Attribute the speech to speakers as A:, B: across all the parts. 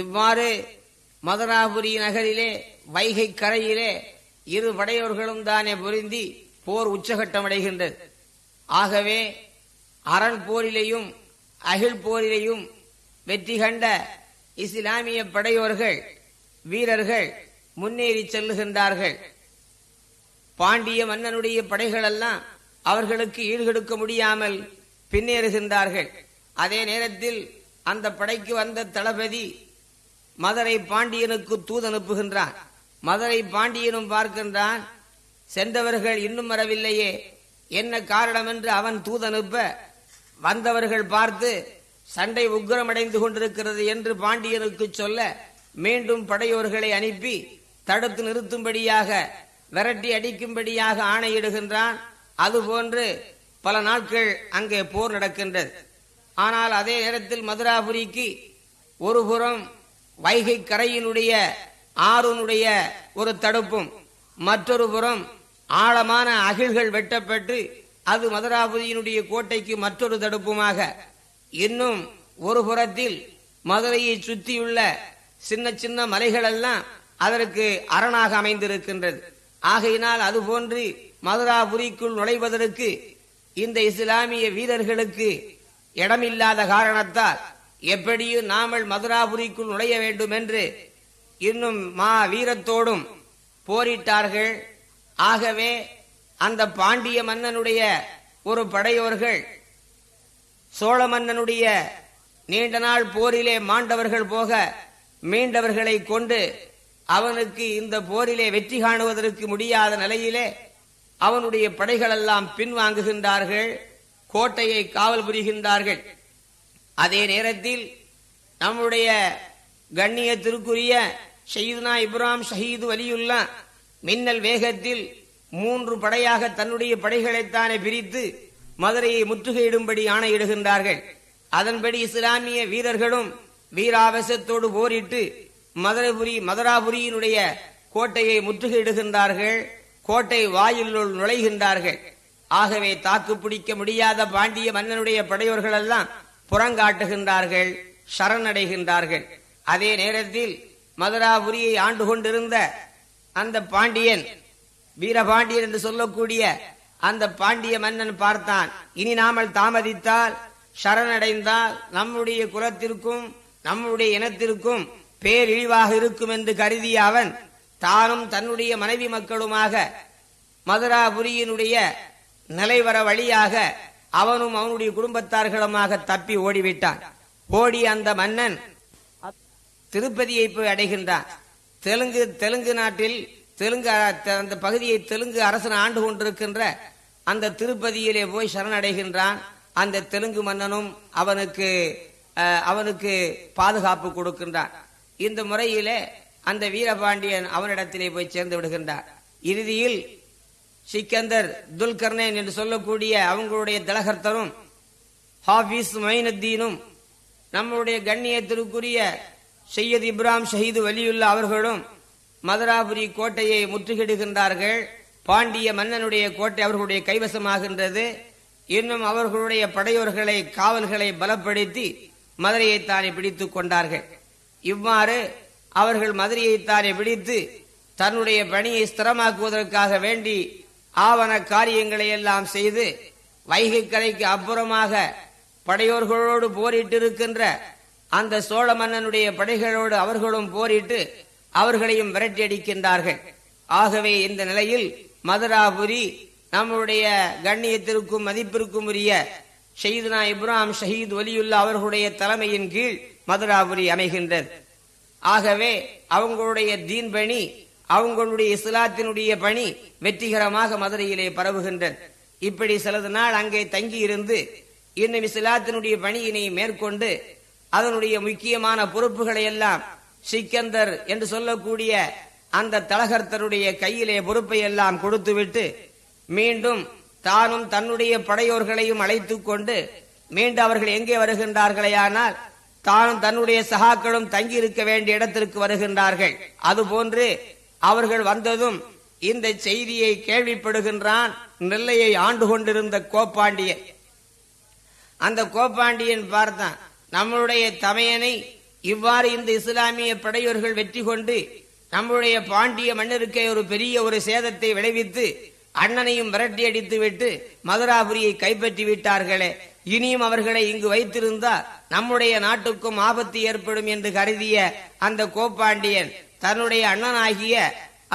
A: இவ்வாறு மதுராபுரி நகரிலே வைகை கரையிலே இரு படையோர்களும் தானே பொருந்தி போர் உச்சகட்டமடைகின்றது. ஆகவே அரண் போரிலேயும் அகில் போரிலேயும் வெற்றி கண்ட இஸ்லாமிய படையோர்கள் வீரர்கள் முன்னேறி செல்லுகின்றார்கள். பாண்டிய மன்னனுடைய படைகளெல்லாம் அவர்களுக்கு ஈடுகொடுக்க முடியாமல் பின்னேறுகின்றார்கள். அதே நேரத்தில் அந்த படைக்கு வந்த தளபதி மதுரை பாண்டியனுக்கு தூது அனுப்புகின்றான். மதுரை பாண்டியனும் பார்க்கின்றான் சென்றவர்கள் இன்னும் வரவில்லையே. என்ன காரணம் என்று அவன் தூதனுப்ப வந்தவர்கள் பார்த்து சண்டை உக்கிரமடைந்து கொண்டிருக்கிறது என்று பாண்டியனுக்கு சொல்ல மீண்டும் படையோர்களை அனுப்பி தடுத்து நிறுத்தும்படியாக விரட்டி அடிக்கும்படியாக ஆணையிடுகின்றான். அதுபோன்று பல நாட்கள் அங்கே போர் நடக்கின்றது. ஆனால் அதே நேரத்தில் மதுராபுரிக்கு ஒரு புறம் வைகை கரையினுடைய ஆறுனுடைய ஒரு தடுப்பும் மற்றொரு புறம் ஆழமான அகில்கள் வெட்டப்பட்டு அது மதுராபுரியினுடைய கோட்டைக்கு மற்றொரு தடுப்புமாக. இன்னும் ஒரு புறத்தில் மதுரையை சுற்றியுள்ள சின்ன சின்ன மலைகள் எல்லாம் அதற்கு அரணாக அமைந்திருக்கின்றது. ஆகையினால் அதுபோன்று மதுராபுரிக்குள் நுழைவதற்கு இந்த இஸ்லாமிய வீரர்களுக்கு இடமில்லாத காரணத்தால் எப்படியும் நாமல் மதுராபுரிக்குள் நுழைய வேண்டும் என்று இன்னும் மா வீரத்தோடும் போரிட்டார்கள். ஆகவே அந்த பாண்டிய மன்னனுடைய ஒரு படையோர்கள் சோழ மன்னனுடைய நீண்ட நாள் போரிலே மாண்டவர்கள் போக மீண்டவர்களை கொண்டு அவனுக்கு இந்த போரிலே வெற்றி காணுவதற்கு முடியாத நிலையிலே அவனுடைய படைகளெல்லாம் பின்வாங்குகின்றார்கள் கோட்டையை காவல் புரிகின்றார்கள். அதே நேரத்தில் நம்முடைய கண்ணியத்திற்குரிய ஷயீதுனா இப்ராம் ஷஹீது வலியுல்லா மின்னல் வேகத்தில் மூன்று படையாக தன்னுடைய படைகளைத்தானே பிரித்து மதுரையை முற்றுகையிடும்படி ஆணையிடுகின்றார்கள். அதன்படி இஸ்லாமிய வீரர்களும் வீராவேசத்தோடு போரிட்டு மதுரைபுரி மதுராபுரியினுடைய கோட்டையை முற்றுகையிடுகின்றார்கள். கோட்டை வாயிலுள் நுழைகின்றார்கள். ஆகவே தாக்கு பிடிக்க முடியாத பாண்டிய மன்னனுடைய படையோர்கள் எல்லாம் புறங்காட்டுகின்றார்கள் சரணடைகின்றார்கள். அதே நேரத்தில் மதுராபுரியை ஆண்டு கொண்டிருந்த அந்த பாண்டியன் வீரபாண்டியன் என்று சொல்லக்கூடிய அந்த பாண்டிய மன்னன் பார்த்தான். இனி நாமல் தாமதித்தால் சரணடைந்தால் நம்முடைய குலத்திற்கும் நம்முடைய இனத்திற்கும் பேரிழிவாக இருக்கும் என்று கருதிய அவன் தானும் தன்னுடைய மனைவி மக்களுமாக மதுராபுரியினுடைய நிலைவர வழியாக அவனும் அவனுடைய குடும்பத்தார்களுமாக தப்பி ஓடிவிட்டான். ஓடி அந்த மன்னன் திருப்பதியை போய் அடைகின்றான். தெலுங்கு தெலுங்கு நாட்டில் தெலுங்கு அந்த பகுதியை தெலுங்கு அரசன் ஆண்டு கொண்டிருக்கின்ற அந்த திருப்பதியிலே போய் சரணடைகின்றான். அந்த தெலுங்கு மன்னனும் அவனுக்கு அவனுக்கு பாதுகாப்பு கொடுக்கின்றான். இந்த முறையிலே அந்த வீரபாண்டியன் அவனிடத்திலே போய் சேர்ந்து விடுகின்றான். இறுதியில் சிக்கந்தர் துல்கர்னேன் என்று சொல்லக்கூடிய அவங்களுடைய தலகர்த்தரும் ஹாஃபிஸ் மைனுத்தீனும் நம்முடைய கண்ணியத்திற்குரிய சையத் இப்ராம் ஷஹீது வலியுல்லா அவர்களும் மதுராபுரி கோட்டையை முற்றுகிடுகின்றார்கள் பாண்டிய மன்னனுடைய கோட்டை அவர்களுடைய கைவசமாகின்றது. இன்னும் அவர்களுடைய படையோர்களை காவல்களை பலப்படுத்தி மதுரையைத்தானே பிடித்துக் கொண்டார்கள். இவ்வாறு அவர்கள் மதுரையைத்தானே பிடித்து தன்னுடைய பணியை ஸ்திரமாக்குவதற்காக வேண்டி ஆவண காரியங்களை எல்லாம் செய்து வைகை கரைக்கு அப்புறமாக படையோர்களோடு போரிட்டிருக்கின்ற அந்த சோழ மன்னனுடைய படைகளோடு அவர்களும் போரிட்டு அவர்களையும் விரட்டியடிக்கின்றார்கள். ஆகவே இந்த நிலையில் மதுராபுரி நம்முடைய கண்ணியத்திற்கும் மதிப்பிற்கும் உரிய ஷஹீதுனா இப்ராம் ஷஹீத் ஒலியுல்லா அவர்களுடைய தலைமையின் கீழ் மதுராபுரி அமைகின்றது. ஆகவே அவங்களுடைய தீன்பணி அவங்களுடைய இஸ்லாத்தினுடைய பணி வெற்றிகரமாக மதுரையிலே பரவுகின்றது. இப்படி சிலது நாள் அங்கே தங்கி இருந்து இன்னும் இஸ்லாத்தினுடைய பணியினை மேற்கொண்டு அதனுடைய முக்கியமான பொறுப்புகளை எல்லாம் சிக்கந்தர் என்று சொல்லக்கூடிய அந்த தலகர்த்தருடைய கையிலே பொறுப்பை எல்லாம் கொடுத்துவிட்டு மீண்டும் தானும் தன்னுடைய படையோர்களையும் அழைத்து கொண்டு மீண்டும் அவர்கள் எங்கே வருகின்றார்களேயானால் தானும் தன்னுடைய சகாக்களும் தங்கி இருக்க வேண்டிய இடத்திற்கு வருகின்றார்கள். அதுபோன்று அவர்கள் வந்ததும் இந்த செய்தியை கேள்விப்படுகின்றான் நெல்லையை ஆண்டு கொண்டிருந்த கோப்பாண்டியன். அந்த கோப்பாண்டியன் பார்த்தான் நம்மளுடைய தமையனை இவ்வாறு இந்த இஸ்லாமிய படையோர்கள் வெற்றி கொண்டு நம்முடைய பாண்டிய மன்னருக்கே ஒரு பெரிய ஒரு சேதத்தை விளைவித்து அண்ணனையும் விரட்டி அடித்து விட்டு மதுராபுரியை கைப்பற்றி விட்டார்களே. இனியும் அவர்களை இங்கு வைத்திருந்தால் நம்முடைய நாட்டுக்கும் ஆபத்து ஏற்படும் என்று கருதிய அந்த கோப்பாண்டியன் தன்னுடைய அண்ணனாகிய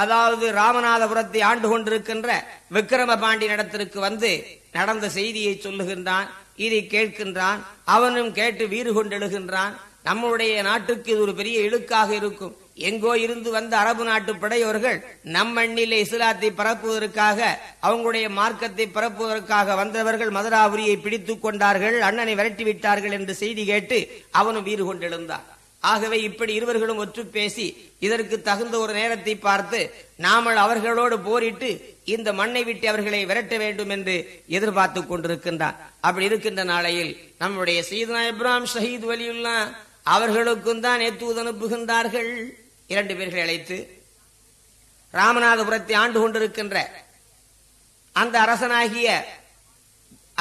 A: அதாவது ராமநாதபுரத்தை ஆண்டு கொண்டிருக்கின்ற விக்கிரம பாண்டியனிடத்திற்கு வந்து நடந்த செய்தியை சொல்லுகின்றான் இதை கேட்கின்றான் அவனும் கேட்டு வீறு கொண்டெழுகின்றான். நம்முடைய நாட்டுக்கு இது ஒரு பெரிய இழுக்காக இருக்கும். எங்கோ இருந்து வந்த அரபு நாட்டு படையோர்கள் நம் மண்ணிலே இஸ்லாத்தை பரப்புவதற்காக அவங்களுடைய மார்க்கத்தை பரப்புவதற்காக வந்தவர்கள் மதுராபுரியை பிடித்துக் கொண்டார்கள் அண்ணனை விரட்டி விட்டார்கள் என்று செய்தி கேட்டு அவனும் வீறு கொண்டெழுந்தான். ஆகவே இப்படி இருவர்களும் ஒற்று பேசி இதற்கு தகுந்த ஒரு நேரத்தை பார்த்து நாமல் அவர்களோடு போரிட்டு இந்த மண்ணை விட்டு அவர்களை விரட்ட வேண்டும் என்று எதிர்பார்த்து கொண்டிருக்கின்றார். அப்படி இருக்கின்ற நாளையில் நம்முடைய சீதனா இப்ராம் ஷஹீத் வலியுல்லா அவர்களுக்கும் தான் எத்தூது அனுப்புகின்றார்கள். இரண்டு பேர்களை அழைத்து ராமநாதபுரத்தை ஆண்டு கொண்டிருக்கின்ற அந்த அரசனாகிய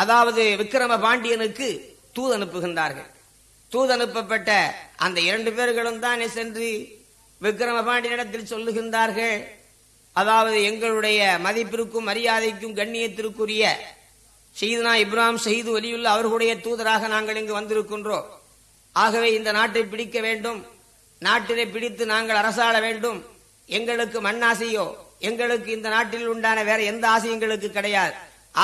A: அதாவது விக்கிரம பாண்டியனுக்கு தூது அனுப்புகின்றார்கள். தூது அனுப்பப்பட்ட அந்த இரண்டு பேர்களும் தானே சென்று விக்ரம பாண்டியனிடத்தில் சொல்லுகின்றார்கள். அதாவது எங்களுடைய மதிப்பிற்கும் மரியாதைக்கும் கண்ணியத்திற்குரிய செய்தனா இப்ராம் செய்து வலியுள்ள அவர்களுடைய தூதராக நாங்கள் இங்கு வந்திருக்கின்றோம். ஆகவே இந்த நாட்டை பிடிக்க வேண்டும். நாட்டிலே பிடித்து நாங்கள் அரசாள வேண்டும். எங்களுக்கு மண்ணாசையோ எங்களுக்கு இந்த நாட்டில் உண்டான வேற எந்த ஆசையும் எங்களுக்கு கிடையாது.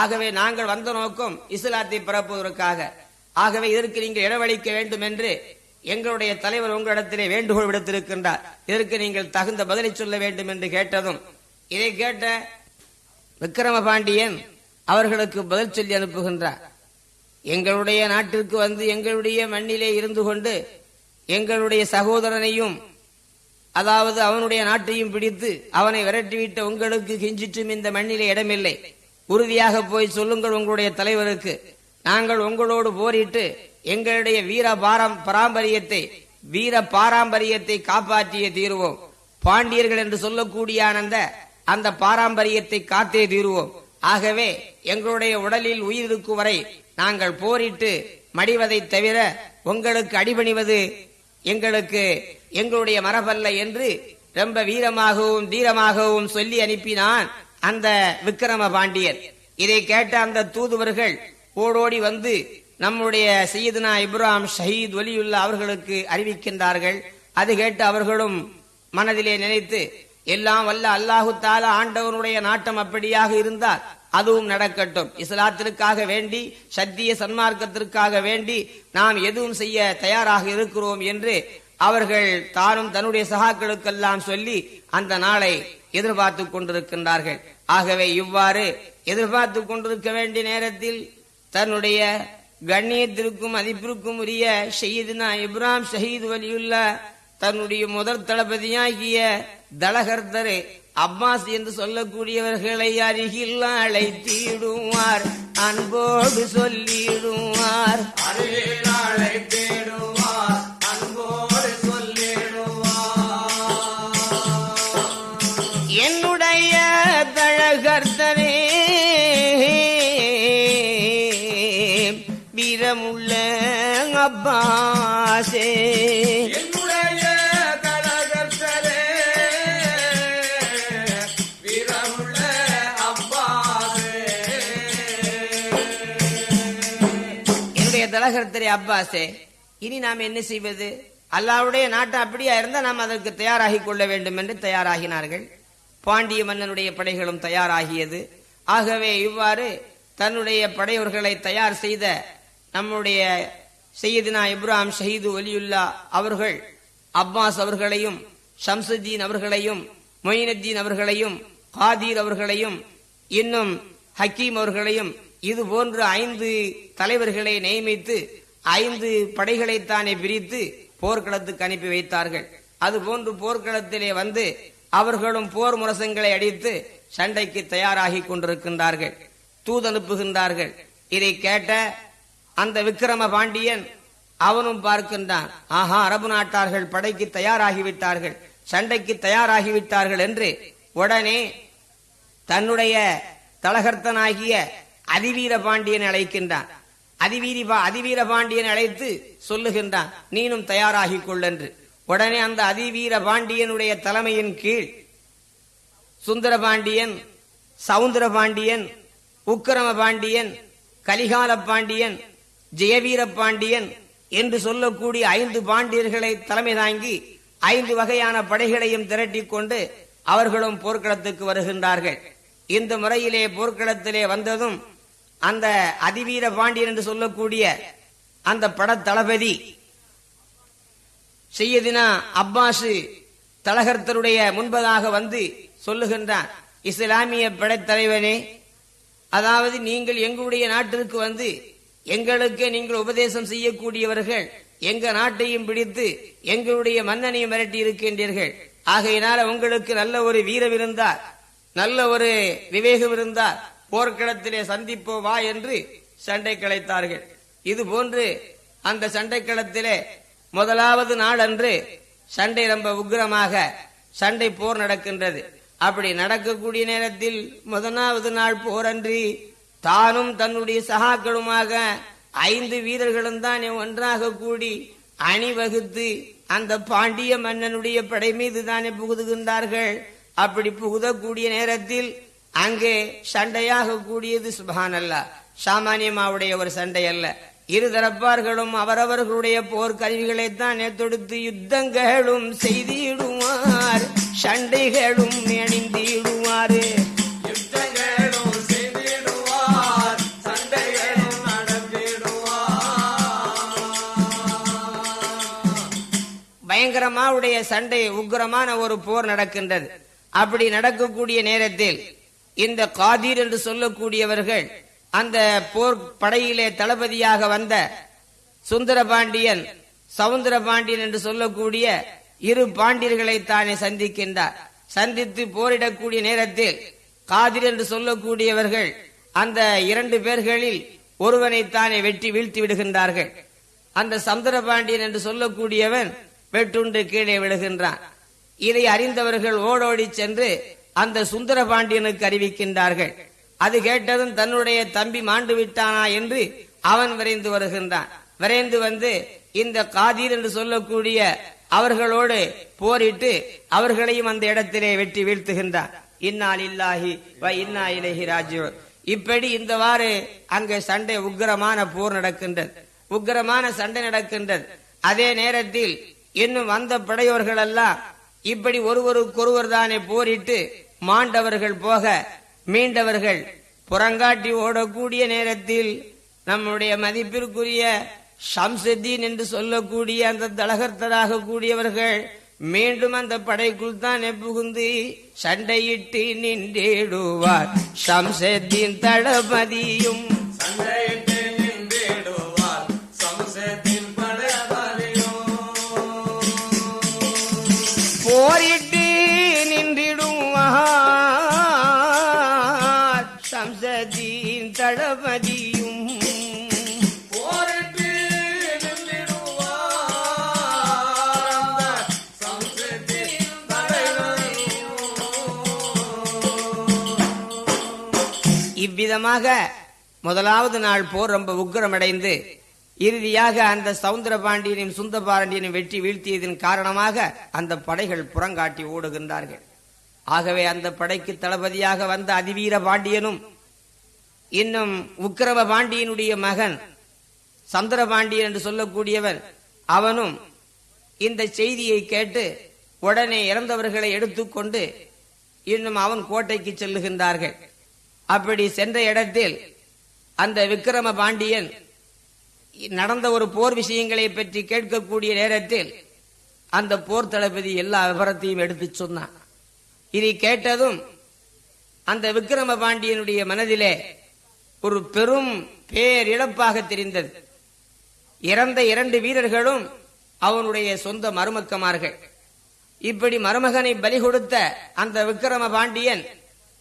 A: ஆகவே நாங்கள் வந்த நோக்கம் இஸ்லாத்தை பரப்புவதற்காக. ஆகவே இதற்கு நீங்கள் இடவளிக்க வேண்டும் என்று எங்களுடைய தலைவர் உங்களிடத்திலே வேண்டுகோள் விடுத்திருக்கின்றார். இதற்கு நீங்கள் தகுந்த பதிலை சொல்ல வேண்டும் என்று கேட்டதும் இதை கேட்ட விக்கிரம பாண்டியன் அவர்களுக்கு பதில் சொல்லி அனுப்புகின்றார். எங்களுடைய நாட்டிற்கு வந்து எங்களுடைய மண்ணிலே இருந்து கொண்டு எங்களுடைய சகோதரனையும் அதாவது அவனுடைய நாட்டையும் பிடித்து அவனை விரட்டிவிட்ட உங்களுக்கு கிஞ்சிற்றும் இந்த மண்ணிலே இடமில்லை. உறுதியாக போய் சொல்லுங்கள் உங்களுடைய தலைவருக்கு. நாங்கள் உங்களோடு போரிட்டு எங்களுடைய வீர பாரம் பாரம்பரியத்தை வீர பாரம்பரியத்தை காப்பாற்றிய தீருவோம். பாண்டியர்கள் என்று சொல்லக்கூடிய அந்த அந்த பாரம்பரியத்தை காத்தே தீருவோம். ஆகவே எங்களுடைய உடலில் உயிர் இருக்கும் வரை நாங்கள் போரிட்டு மடிவதை தவிர உங்களுக்கு அடிபணிவது எங்களுக்கு எங்களுடைய மரபல்ல என்று ரொம்ப வீரமாகவும் தீரமாகவும் சொல்லி அனுப்பினான் அந்த விக்கிரம பாண்டியன் இதை கேட்ட அந்த தூதுவர்கள் ஓடோடி வந்து நம்முடைய சையதுனா இப்ராம் ஷஹீத் ஒலியுல்லா அவர்களுக்கு அறிவிக்கின்றார்கள். அது கேட்டு அவர்களும் மனதிலே நினைத்து எல்லாம் வல்ல அல்லாஹு தாலா ஆண்டவனுடைய நாட்டம் அப்படியாக இருந்தால் அதுவும் நடக்கட்டும். இஸ்லாத்திற்காக வேண்டி சத்திய சன்மார்க்கத்திற்காக வேண்டி நாம் எதுவும் செய்ய தயாராக இருக்கிறோம் என்று அவர்கள் தானும் தன்னுடைய சகாக்களுக்கெல்லாம் சொல்லி அந்த நாளை எதிர்பார்த்து கொண்டிருக்கின்றார்கள். ஆகவே இவ்வாறு எதிர்பார்த்து கொண்டிருக்க வேண்டிய நேரத்தில் தன்னுடைய கண்ணியத்திற்கும் மதிப்பிற்கும் உரிய ஷஹீதுனா இப்ராம் ஷஹீத் வலியுல்லா தன்னுடைய முதல் தளபதியாகிய தலகர்தர் அப்பாஸ் என்று சொல்லக்கூடியவர்களை அருகில் அழைத்திடுவார் அன்போடு சொல்லிடுவார். என்னுடைய
B: என்னுடைய
A: தலகர்த்தரே அப்பாசே இனி நாம் என்ன செய்வது? அல்லாவுடைய நாட்டு அப்படியா இருந்தால் நாம் அதற்கு தயாராகிக் கொள்ள வேண்டும் என்று தயாராகினார்கள். பாண்டிய மன்னனுடைய படைகளும் தயாராகியது. ஆகவே இவ்வாறு தன்னுடைய படையவர்களை தயார் செய்த நம்முடைய சையதினா இப்ராம் ஷஹீது ஒலியுல்லா அவர்கள் அப்பாஸ் அவர்களையும் ஷம்சுத்தீன் அவர்களையும் மொயினுத்தீன் அவர்களையும் காதீர் அவர்களையும் இன்னும் ஹக்கீம் அவர்களையும் இது போன்று ஐந்து தலைவர்களை நியமித்து ஐந்து படைகளைத்தானே பிரித்து போர்க்களத்துக்கு அனுப்பி வைத்தார்கள். அதுபோன்று போர்க்களத்திலே வந்து அவர்களும் போர் முரசங்களை அடித்து சண்டைக்கு தயாராகி கொண்டிருக்கின்றார்கள். தூதனுப்புகின்றார்கள். இதை கேட்ட அந்த விக்கிரம பாண்டியன் அவனும் பார்க்கின்றான். ஆஹா அரபு நாட்டார்கள் படைக்கு தயாராகிவிட்டார்கள். சண்டைக்கு தயாராகிவிட்டார்கள் என்று உடனே தன்னுடைய தலகர்த்தனாகிய அதிவீர பாண்டியன் அழைக்கின்றான். அதிவீரி பா- அதிவீர பாண்டியன் அழைத்து சொல்லுகின்றான் நீனும் தயாராகிக் கொள்ளென்று உடனே அந்த அதிவீர பாண்டியனுடைய தலைமையின் கீழ் சுந்தர பாண்டியன் சவுந்தர பாண்டியன் உக்கிரம பாண்டியன் கலிகால பாண்டியன் ஜெயவீர பாண்டியன் என்று சொல்லக்கூடிய ஐந்து பாண்டியர்களை தலைமை தாங்கி ஐந்து வகையான படைகளையும் திரட்டிக் கொண்டு அவர்களும் போர்க்களத்துக்கு வருகின்றார்கள். இந்த முறையிலே போர்க்களத்திலே வந்ததும் அந்த அதிவீர பாண்டியன் என்று சொல்லக்கூடிய அந்த படத் தளபதி செய்யதினா அப்பாசு தலகர்த்தருடைய முன்பதாக வந்து சொல்லுகின்றார் இஸ்லாமிய படைத்தலைவனே அதாவது நீங்கள் எங்களுடைய நாட்டிற்கு வந்து எங்களுக்கு நீங்கள் உபதேசம் செய்யக்கூடியவர்கள் எங்க நாட்டையும் பிடித்து எங்களுடைய மன்னனையும் மிரட்டி இருக்கின்றீர்கள். ஆகையினால உங்களுக்கு நல்ல ஒரு வீரம் இருந்தார் நல்ல ஒரு விவேகம் இருந்தார் போர்க்களத்திலே சந்திப்போம் வா என்று சண்டை கலைத்தார்கள். இது போன்று அந்த சண்டை களத்திலே முதலாவது நாள் அன்று சண்டை ரொம்ப உக்கிரமாக சண்டை போர் நடக்கின்றது. அப்படி நடக்கக்கூடிய நேரத்தில் முதலாவது நாள் போரன்றி தானும் தன்னுடைய சகாக்களுமாக ஐந்து வீரர்களும் தான் ஒன்றாக கூடி அணிவகுத்து அந்த பாண்டிய மன்னனுடைய படை மீது தானே புகுதுகின்றார்கள். அப்படி புகுதக்கூடிய நேரத்தில் அங்கே சண்டையாக கூடியது சுபான் அல்ல சாமானியமாவுடைய ஒரு சண்டை அல்ல இருதரப்பார்களும் அவரவர்களுடைய போர்க்கருவிகளை தான் தொடுத்து யுத்தங்களும் செய்திடுவார் சண்டைகளும் அணிந்திடுவாரு. அல்லாவுடைய சண்டை உக்கிரமான ஒரு போர் நடக்கின்றது. அப்படி நடக்கக்கூடிய நேரத்தில் இந்த காதீர் என்று சொல்லக்கூடியவர்கள் அந்த போர் படையிலே தளபதியாக வந்த சுந்தரபாண்டியன் சவுந்தர பாண்டியன் என்று சொல்லக்கூடிய இரு பாண்டியர்களை தானே சந்திக்கின்றார். சந்தித்து போரிடக்கூடிய நேரத்தில் காதிர் என்று சொல்லக்கூடியவர்கள் அந்த இரண்டு பேர்களில் ஒருவனை தானே வெட்டி வீழ்த்தி விடுகின்றார்கள். அந்த சமுத்திர பாண்டியன் என்று சொல்லக்கூடியவன் வெட்டுண்டு கீழே விழுகின்றான். இதை அறிந்தவர்கள் ஓடோடி சென்று அந்த சுந்தர பாண்டியனுக்கு அறிவிக்கின்றார்கள். அது கேட்டதும் தன்னுடைய தம்பி மாண்டு விட்டானா என்று அவன் விரைந்து வருகின்றான். விரைந்து வந்து இந்த காதீர் என்று சொல்லக்கூடிய அவர்களோடு போரிட்டு அவர்களையும் அந்த இடத்திலே வெட்டி வீழ்த்துகின்றான். இன்னால் இல்லாஹி வ இன்னா இலகி ராஜியூன் இப்படி இந்தவாறு அங்கே சண்டை உக்கிரமான போர் நடக்கின்றது. உக்கிரமான சண்டை நடக்கின்றது. அதே நேரத்தில் இன்னும் வந்த படையோர்கள் எல்லாம் இப்படி ஒருவருக்கொருவர் தானே போரிட்டு மாண்டவர்கள் போக மீண்டவர்கள் புறங்காட்டி ஓடக்கூடிய நேரத்தில் நம்முடைய மதிப்பிற்குரிய ஷம்சுத்தீன் என்று சொல்லக்கூடிய அந்த தலகர்த்தராக கூடியவர்கள் மீண்டும் அந்த படைக்குள் தான் புகுந்து சண்டையிட்டு நின்றிடுவார். ஷம்சுத்தீன் தளபதியும்
B: சண்டையிட்டு
A: சம்சதீன் தளபதியும் இவ்விதமாக முதலாவது நாள் போர் ரொம்ப உக்கிரமடைந்து இறுதியாக அந்த சவுந்தர பாண்டியனையும் சுந்த பாண்டியனையும் வெற்றி வீழ்த்தியதன் காரணமாக அந்த படைகள் புறங்காட்டி ஓடுகின்றார்கள். ஆகவே அந்த படைக்கு தளபதியாக வந்த அதிவீர பாண்டியனும் இன்னும் உக்கிரம பாண்டியனுடைய மகன் சந்திர பாண்டியன் என்று சொல்லக்கூடியவன் அவனும் இந்த செய்தியை கேட்டு உடனே இறந்தவர்களை எடுத்துக்கொண்டு இன்னும் அவன் கோட்டைக்கு செல்லுகின்றார்கள். அப்படி சென்ற இடத்தில் அந்த விக்கிரம பாண்டியன் நடந்த ஒரு போர் விஷயங்களை பற்றி கேட்கக்கூடிய நேரத்தில் அந்த போர் தளபதி எல்லா விவரத்தையும் எடுத்துச் சொன்னான். இதை கேட்டதும் அந்த விக்கிரம பாண்டியனுடைய மனதிலே ஒரு பெரும் பேரிழப்பாக தெரிந்தது. இறந்த இரண்டு வீரர்களும் அவனுடைய சொந்த மருமக்கமார்கள். இப்படி மருமகனை பலி கொடுத்த அந்த விக்கிரம பாண்டியன்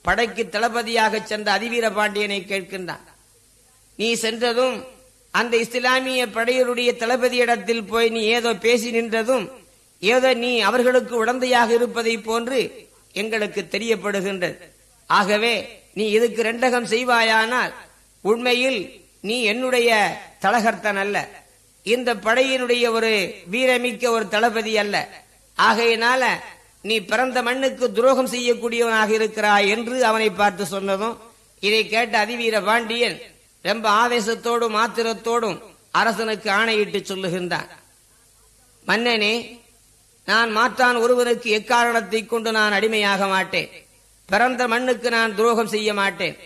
A: படைக்கு தளபதியாக சென்ற அதிவீர பாண்டியனை கேட்கின்றான். நீ சென்றதும் அந்த இஸ்லாமிய படையருடைய தளபதியிடத்தில் போய் நீ ஏதோ பேசி நின்றதும் ஏதோ நீ அவர்களுக்கு உடந்தையாக இருப்பதை போன்று எங்களுக்கு தெரியப்படுகின்றது. ஆகவே நீ இதுக்கு ரெண்டகம் செய்வாயானால் உண்மையில் நீ என்னுடைய தலகர்த்தன் அல்ல. இந்த படையினுடைய ஒரு வீரமிக்க ஒரு தளபதி அல்ல. ஆகையினால நீ பிறந்த மண்ணுக்கு துரோகம் செய்யக்கூடியவனாக இருக்கிறாய் என்று அவனை பார்த்து சொன்னதும் இதை கேட்ட அதிவீர பாண்டியன் ரொம்ப ஆவேசத்தோடும் ஆத்திரத்தோடும் அரசனுக்கு ஆணையிட்டு சொல்லுகின்றான். மன்னனே நான் மாற்றான் ஒருவனுக்கு எக்காரணத்தை கொண்டு நான் அடிமையாக மாட்டேன். பிறந்த மண்ணுக்கு நான் துரோகம் செய்ய மாட்டேன்.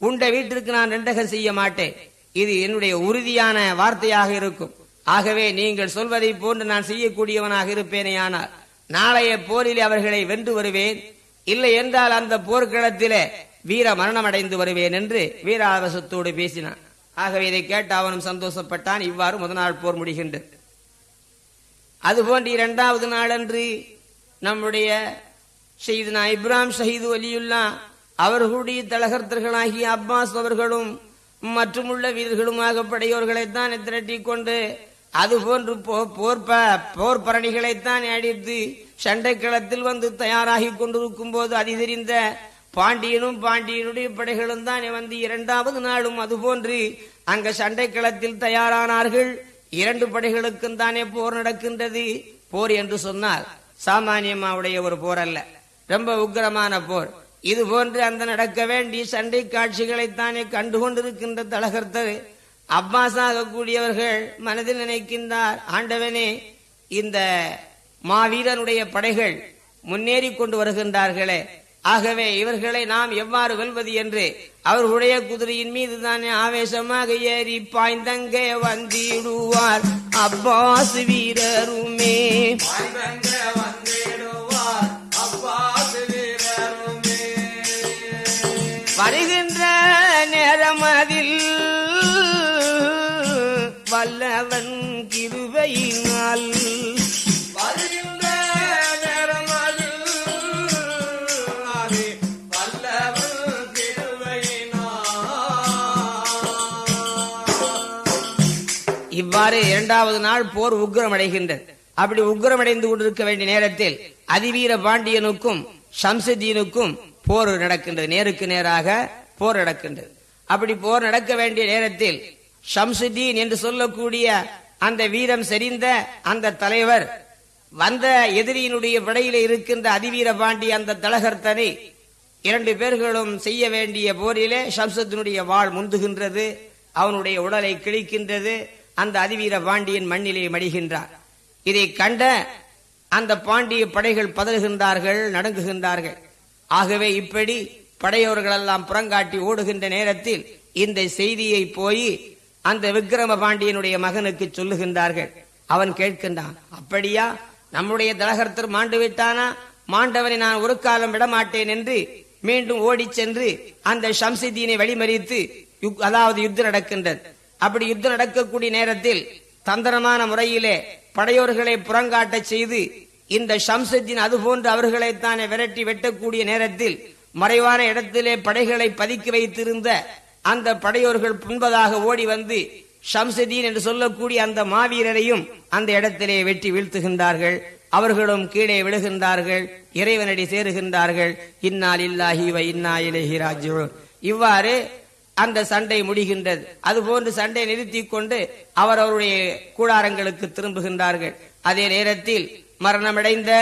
A: உண்ட வீட்டிற்கு நான் ரெண்டகம் செய்ய மாட்டேன். இது என்னுடைய உறுதியான வார்த்தையாக இருக்கும். ஆகவே நீங்கள் சொல்வதை போன்று நான் செய்யக்கூடியவனாக இருப்பேனேயானால் நாளைய போரில் அவர்களை வென்று வருவேன். இல்லை என்றால் அந்த போர்க்களத்திலே வீர மரணம் அடைந்து வருவேன் என்று வீராவசத்தோடு பேசினான். ஆகவே இதை கேட்டு அவனும் சந்தோஷப்பட்டான். இவ்வாறு முதல் நாள் போர் முடிகின்றது. அதுபோன்று இரண்டாவது நாளன்று நம்முடைய செய்தனா இப்ராம் ஷஹீது அலியுல்லா அவர்களுடைய தலகர்த்தர்களாகிய அப்பாஸ் அவர்களும் மற்றும் உள்ள வீரர்களுமாக படையோர்களைத்தான் திரட்டி கொண்டு அதுபோன்று போ- போர் ப- போர் பரணிகளைத்தான் அடித்து சண்டைக்களத்தில் வந்து தயாராகி கொண்டிருக்கும் போது அதிதெரிந்த பாண்டியனும் பாண்டியனுடைய படைகளும் தான் வந்து இரண்டாவது நாளும் அதுபோன்று அங்க சண்டைக்களத்தில் தயாரானார்கள். இரண்டு படைகளுக்கும் தானே போர் நடக்கின்றது? போர் என்று சொன்னால் சாமானியமாவுடைய ஒரு போர் அல்ல. ரொம்ப உக்கிரமான போர். இது போன்று அந்த நடக்க வேண்டிய சண்டை காட்சிகளைத்தானே கண்டு கொண்டிருக்கின்ற தலகர்த்தர் அப்பாஸாக கூடியவர்கள் மனதில் நினைக்கின்றார் ஆண்டவனே இந்த மாவீரனுடைய படைகள் முன்னேறி கொண்டு வருகின்றார்களே ஆகவே இவர்களை நாம் எவ்வாறு வெல்வது என்று அவர்களுடைய குதிரையின் மீது தானே ஆவேசமாக ஏறி பாய்ந்தங்க வந்திடுவார். அப்பாஸ் வீரருமே. வருகின்ற நேரமதில் வல்லவன் கிருபையினால் இவ்வாறு இரண்டாவது நாள் போர் உக்ரமடைகின்றது. அப்படி உக்கிரமடைந்து கொண்டிருக்க வேண்டிய நேரத்தில் அதிவீர பாண்டியனுக்கும் ஷம்சுதீனுக்கும் போர் நடக்கின்றது. நேருக்கு நேராக போர் நடக்கின்றது. அப்படி போர் நடக்க வேண்டிய நேரத்தில் ஷம்சுதீன் என்று சொல்லக்கூடிய அந்த வீரம் செறிந்த அந்த தலைவர் வந்த எதிரியினுடைய படையில இருக்கின்ற அதிவீர பாண்டி அந்த தலகர்த்தனை இரண்டு பேர்களும் செய்ய வேண்டிய போரிலே ஷம்சுத்தினுடைய வாள் முந்துகின்றது அவனுடைய உடலை கிழிக்கின்றது அந்த அதிவீர பாண்டியன் மண்ணிலே மடிகின்றார். இதை கண்ட அந்த பாண்டிய படைகள் பதறுகின்றார்கள் நடுங்குகின்றார்கள். ஆகவே இப்படி படையோர்களெல்லாம் புறங்காட்டி ஓடுகின்ற நேரத்தில் இந்த செய்தியை போய் அந்த விக்கிரம பாண்டியனுடைய மகனுக்கு சொல்லுகின்றார்கள். அவன் கேட்கின்றான் அப்படியா? நம்முடைய தலகர்த்தர் மாண்டு விட்டானா? மாண்டவனை நான் ஒரு காலம் விடமாட்டேன் என்று மீண்டும் ஓடிச் சென்று அந்த ஷம்சிதீனை வழிமறித்து அதாவது யுத்தம் நடக்கின்றது. அப்படி யுத்தம் நடக்கக்கூடிய நேரத்தில் தந்திரமான முறையிலே படையோர்களை புறங்காட்டச் செய்து இந்த ஷம்சுத்தீன் அதுபோன்று அவர்களைத்தானே விரட்டி வெட்டக்கூடிய நேரத்தில் மறைவான இடத்திலே படைகளை பதுக்கி வைத்திருந்த அந்த படையோர்கள் புண்பதாக ஓடி வந்து ஷம்சுதீன் என்று சொல்லக்கூடிய அந்த மாவீரரையும் அந்த இடத்திலே வெட்டி வீழ்த்துகின்றார்கள். அவர்களும் கீழே விழுகின்றார்கள். இறைவனடி சேருகின்றார்கள். இன்னால் இல்லாஹி வ இன்னா இலைஹி இவ்வாறு அந்த சண்டை முடிகின்றது. அதுபோன்று சண்டை நிறுத்திக் கொண்டு அவர் அவருடைய கூடாரங்களுக்கு திரும்புகின்றார்கள். அதே நேரத்தில் மரணமடைந்த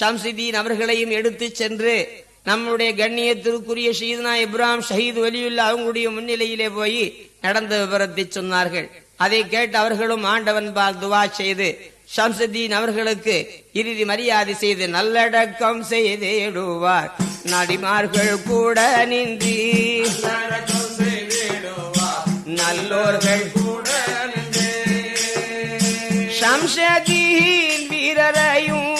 A: ஷம்சுதீன் அவர்களையும் எடுத்து சென்று நம்முடைய கண்ணியத்திற்குரிய ஷீத்னா இப்ராம் ஷஹீத் வலியுல்லா அவங்களுடைய முன்னிலையிலே போய் நடந்த விவரத்தை சொன்னார்கள். அதை கேட்டு அவர்களும் ஆண்டவன் பால் துவா செய்து ஷம்சுதீன் அவர்களுக்கு இறுதி மரியாதை செய்து நல்லடக்கம் செய்திடுவார். நடிமார்கள் கூட நின்றி நல்லோர்கள்
B: கூட நின்றே.
A: ஷம்ஷதீன் வீரரையும்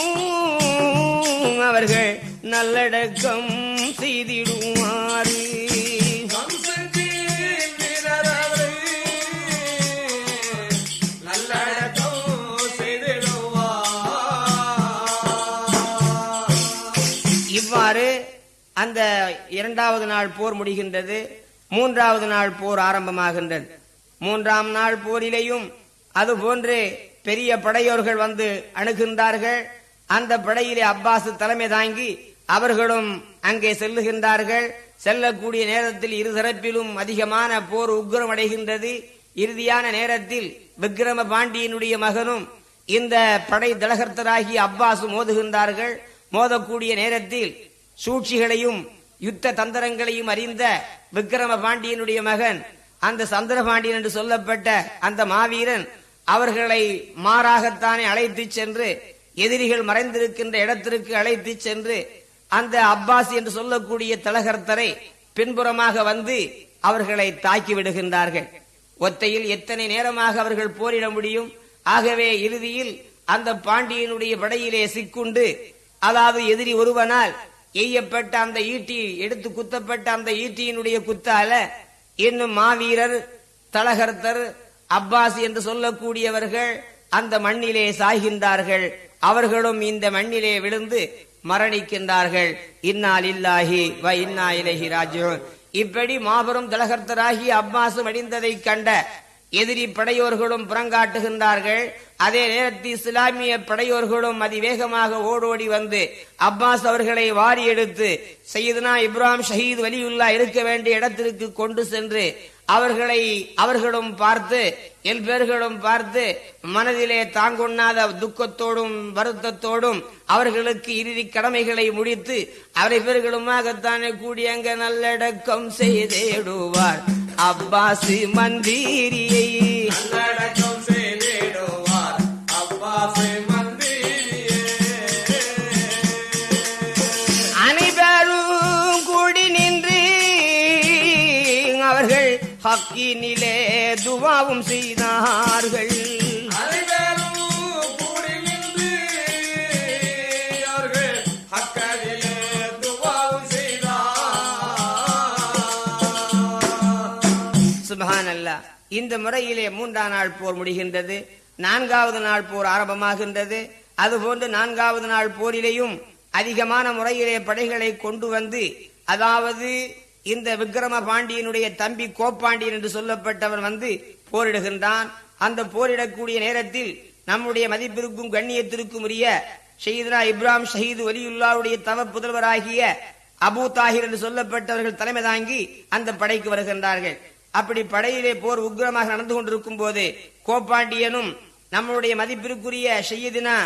A: அவர்கள் நல்லடக்கம் அந்த இரண்டாவது நாள் போர் முடிகின்றது மூன்றாவது நாள் போர் ஆரம்பமாகின்றது. மூன்றாம் நாள் போரிலேயும் அதுபோன்று பெரிய படையோர்கள் வந்து அணுகின்றார்கள். அந்த படையிலே அப்பாஸ் தலைமை தாங்கி அவர்களும் அங்கே செல்லுகின்றார்கள். செல்லக்கூடிய நேரத்தில் இருதரப்பிலும் அதிகமான போர் உக்கிரமடைகின்றது இறுதியான நேரத்தில் விக்ரம பாண்டியனுடைய மகனும் இந்த படை தலகர்த்தராகி அப்பாஸ் மோதுகின்றார்கள். மோதக்கூடிய நேரத்தில் சூழ்ச்சிகளையும் யுத்த தந்திரங்களையும் அறிந்த விக்ரம பாண்டியனுடைய மகன் அந்த சந்திரபாண்டியன் என்று சொல்லப்பட்ட அந்த மாவீரன் அவர்களை மாறாகத்தானே அழைத்து சென்று எதிரிகள் மறைந்திருக்கின்ற இடத்திற்கு அழைத்து சென்று அந்த அப்பாஸ் என்று சொல்லக்கூடிய தலகர்த்தரை பின்புறமாக வந்து அவர்களை தாக்கி விடுகின்றார்கள். ஒத்தையில் எத்தனை நேரமாக அவர்கள் போரிட முடியும்? ஆகவே இறுதியில் அந்த பாண்டியனுடைய படையிலே சிக்குண்டு அதாவது எதிரி ஒருவனால் எய்யப்பட்ட அந்த ஈட்டி எடுத்து குத்தப்பட்ட அந்த ஈட்டியினுடைய குத்தால இன்னும் மாவீரர் தலகர்த்தர் அப்பாஸ் என்று சொல்லக்கூடியவர்கள் அந்த மண்ணிலே சாகின்றார்கள். அவர்களும் இந்த மண்ணிலே விழுந்து மரணிக்கின்றார்கள். இன்னால் இல்லாஹி வ இன்னா இலஹி ராஜோ இப்படி மாபெரும் தலகர்த்தராகி அப்பாசு அடிந்ததை கண்ட எதிரி படையோர்களும் புறங்காட்டுகின்றார்கள். அதே நேரத்தில் இஸ்லாமிய படையோர்களும் அதிவேகமாக ஓடோடி வந்து அப்பாஸ் அவர்களை வாரி எடுத்து சையதுனா இப்ராஹிம் ஷஹீத் வலியுல்லா இருக்க வேண்டிய இடத்திற்கு கொண்டு சென்று அவர்களை அவர்களும் பார்த்து என் பேர்களும் பார்த்து மனதிலே தாங்கொண்ணாத துக்கத்தோடும் வருத்தத்தோடும் அவர்களுக்கு இறுதி கடமைகளை முடித்து அவரை பேர்களுமாகத்தானே கூடி அங்க நல்லடக்கம் செய்தேடுவார். அப்பாசு மந்திரியை
B: வாக்கினிலே
A: சுபஹான் அல்லாஹ் இந்த முறையிலே மூன்றாம் நாள் போர் முடிகின்றது நான்காவது நாள் போர் ஆரம்பமாகின்றது அதுபோன்று நான்காவது நாள் போரிலேயும் அதிகமான முறையிலே படைகளை கொண்டு வந்து அதாவது இந்த விக்கிரம பாண்டியனுடைய தம்பி கோப்பாண்டியன் என்று சொல்லப்பட்டவன் வந்து போரிடுகின்றான். அந்த போரிடக்கூடிய நேரத்தில் நம்முடைய மதிப்பிற்கும் கண்ணியத்திற்கும் உரிய ஷஹீதுனா இப்ராம் ஷஹீது வலியுல்லாவுடைய தவ புதல்வராகிய அபூ தாஹிர் என்று சொல்லப்பட்டவர்கள் தலைமை தாங்கி அந்த படைக்கு வருகின்றார்கள். அப்படி படையிலே போர் உக்கிரமாக நடந்து கொண்டிருக்கும் போது கோப்பாண்டியனும் நம்மளுடைய மதிப்பிற்குரிய ஷையதினா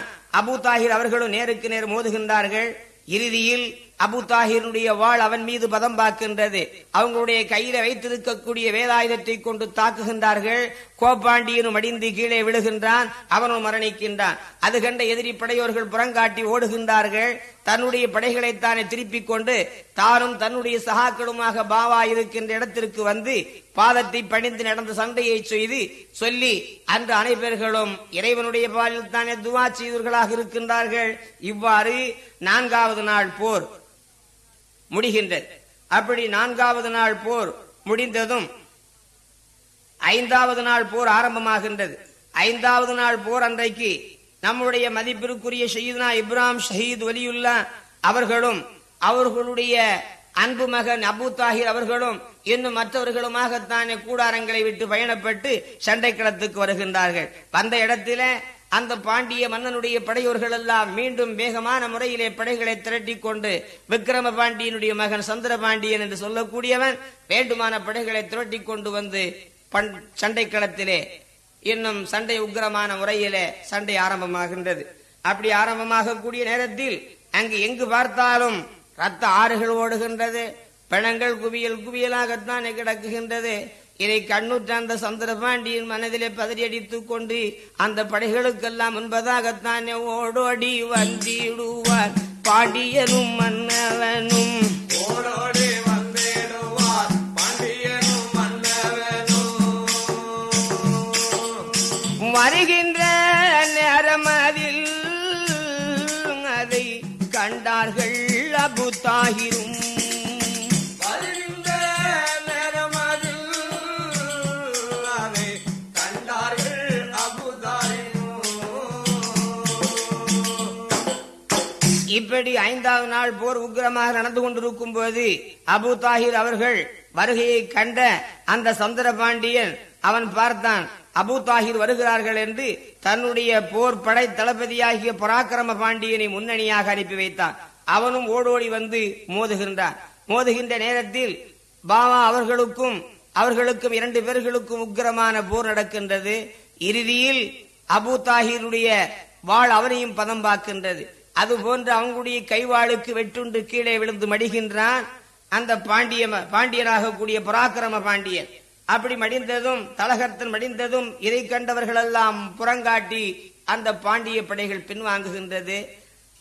A: அபூ தாஹிர் அவர்களும் நேருக்கு நேர் மோதுகின்றார்கள். இறுதியில் அபு தாஹிருடைய வாழ் அவன் மீது பதம் பார்க்கின்றது அவங்களுடைய கையில வைத்திருக்கக்கூடிய வேதாயுதத்தை கொண்டு தாக்குகின்றார்கள். கோப்பாண்டியனும் அடிந்து கீழே விழுகின்றான். அவனும் மரணிக்கின்றான். அது கண்ட எதிரி படையோர்கள் புறங்காட்டி ஓடுகின்றார்கள். தன்னுடைய படைகளைத்தானே திருப்பிக் கொண்டு தானும் தன்னுடைய சகாக்களுமாக பாவா இருக்கின்ற இடத்திற்கு வந்து பாதத்தை பணிந்து நடந்த சண்டையை செய்து சொல்லி அன்று அனைவர்களும் இறைவனுடைய பாலில் தானே துவா செய்தவர்களாக இருக்கின்றார்கள். இவ்வாறு நான்காவது நாள் போர். முடிகின்றது. அப்படி நான்காவது நாள் போர் முடிந்ததும் ஐந்தாவது நாள் போர் ஆரம்பமாகின்றது. ஐந்தாவது நாள் போர் அன்றைக்கு நம்முடைய மதிப்பிற்குரிய ஷயீத்னா இப்ராம் ஷஹீத் வலியுல்லா அவர்களும் அவர்களுடைய அன்பு மகன் அபு தாஹிர் அவர்களும் இன்னும் மற்றவர்களுமாகத்தானே கூடாரங்களை விட்டு பயணப்பட்டு சண்டைக்களத்துக்கு வருகின்றார்கள். வந்த இடத்தில அந்த பாண்டிய மன்னனுடைய படையோர்கள் எல்லாம் மீண்டும் வேகமான முறையிலே படைகளை திரட்டி கொண்டு விக்கிரம பாண்டியனுடைய மகன் சந்திர பாண்டியன் என்று சொல்லக்கூடியவன் வேண்டுமான படைகளை திரட்டி கொண்டு வந்து பண் சண்டை களத்திலே இன்னும் சண்டை உக்கிரமான முறையிலே சண்டை ஆரம்பமாகின்றது. அப்படி ஆரம்பமாக கூடிய நேரத்தில் அங்கு எங்கு பார்த்தாலும் ரத்த ஆறுகள் ஓடுகின்றது. பிணங்கள் குவியல் குவியலாகத்தான் கிடக்குகின்றது. இதை கண்ணுற்ற அந்த சந்திரபாண்டியின் மனதிலே பதறியடித்துக் கொண்டு அந்த படைகளுக்கெல்லாம் முன்பதாகத்தானே ஓடோடி வந்திடுவார். பாண்டியனும் மன்னவனும்.
B: ஓடோடி வந்திடுவார். பாண்டியனும் மன்னவனும்.
A: வருகின்ற நேரம் அதில் அதை கண்டார்கள் அபு இப்படி ஐந்தாவது நாள் போர் உக்கிரமாக நடந்து கொண்டிருக்கும் போது அபு தாஹிர் அவர்கள் வருகையை கண்ட அந்த சந்திர பாண்டியன் அவன் பார்த்தான் அபு தாஹிர் வருகிறார்கள் என்று தன்னுடைய போர் படை தளபதியாகிய பராக்கிரம பாண்டியனை முன்னணியாக அனுப்பி வைத்தான். அவனும் ஓடோடி வந்து மோதுகின்றான். மோதுகின்ற நேரத்தில் பாபா அவர்களுக்கும் அவர்களுக்கும் இரண்டு பேர்களுக்கும் உக்கிரமான போர் நடக்கின்றது. இறுதியில் அபு தாஹிருடைய வாழ் அவனையும் பதம் பார்க்கின்றது. அது போன்று அவங்களுடைய கைவாளுக்கு வெட்டுண்டு கீழே விழுந்து மடிகின்றான். அந்த பாண்டிய பாண்டியனாக கூடிய பராக்கிரம பாண்டியன். அப்படி மடிந்ததும் தலகர்த்தன் மடிந்ததும் இதை கண்டவர்களெல்லாம் புறங்காட்டி அந்த பாண்டிய படைகள் பின்வாங்குகின்றது.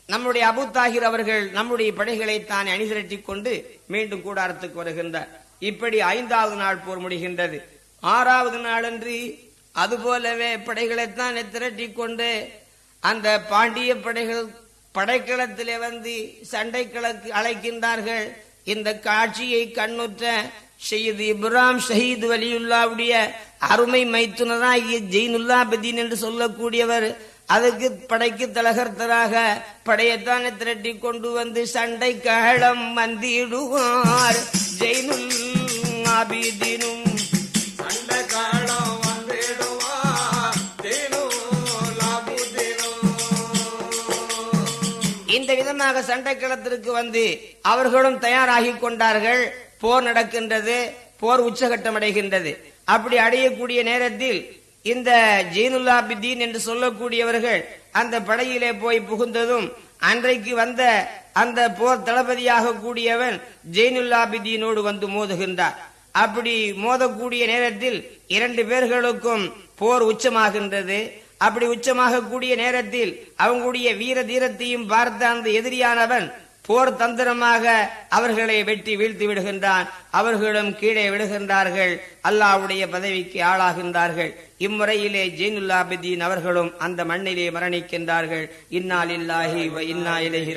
A: நம்முடைய அபு தாகிர் அவர்கள் நம்முடைய படைகளை தான் அணிதிரட்டி கொண்டு மீண்டும் கூடாரத்துக்கு வருகின்றார். இப்படி ஐந்தாவது நாள் போர் முடிகின்றது. ஆறாவது நாளன்றி அதுபோலவே படைகளைத்தான் திரட்டி கொண்டு அந்த பாண்டிய படைகள் படைக்களத்திலே வந்து சண்டை கிழக்கு அழைக்கின்றார்கள். இந்த காட்சியை கண்ணுற்ற ஷெய்து இப்ராம் ஷஹீத் வலியுல்லாவுடைய அருமை மைத்துனராகிய ஜெயினுல்லாபதீன் என்று சொல்லக்கூடியவர் அதுக்கு படைக்கு தலகர்த்தராக படையத்தான திரட்டி கொண்டு வந்து சண்டை கழம் வந்திடுவார். ஜெயினுல் ஆபிதீனும் இந்த விதமாக சண்டை களத்திற்கு வந்து அவர்களும் தயாராகி கொண்டார்கள். போர் நடக்கின்றது போர் உச்சகட்டம் அடைகின்றது அப்படி அடையக்கூடிய நேரத்தில் இந்த ஜீனுல்லாபிதீன் என்று சொல்லக்கூடியவர்கள் அந்த படையிலே போய் புகுந்ததும் அன்றைக்கு வந்த அந்த போர் தளபதியாக கூடியவன் ஜெயினுல்லாபிதீனோடு வந்து மோதுகின்றார். அப்படி மோதக்கூடிய நேரத்தில் இரண்டு பேர்களுக்கும் போர் உச்சமாகின்றது. அப்படி உச்சமாக கூடிய நேரத்தில் அவங்களுடைய வீர தீரத்தையும் பார்த்த அந்த எதிரியானவன் போர் தந்திரமாக அவர்களை வெட்டி வீழ்த்தி விடுகின்றான். அவர்களும் கீழே விடுகின்றார்கள் அல்லாவுடைய பதவிக்கு ஆளாகின்றார்கள். இம்முறையிலே ஜெயினுல்லாபிதீன் அவர்களும் அந்த மண்ணிலே மரணிக்கின்றார்கள். இன்னால் இல்லாஹி வ இன்னா இலைஹி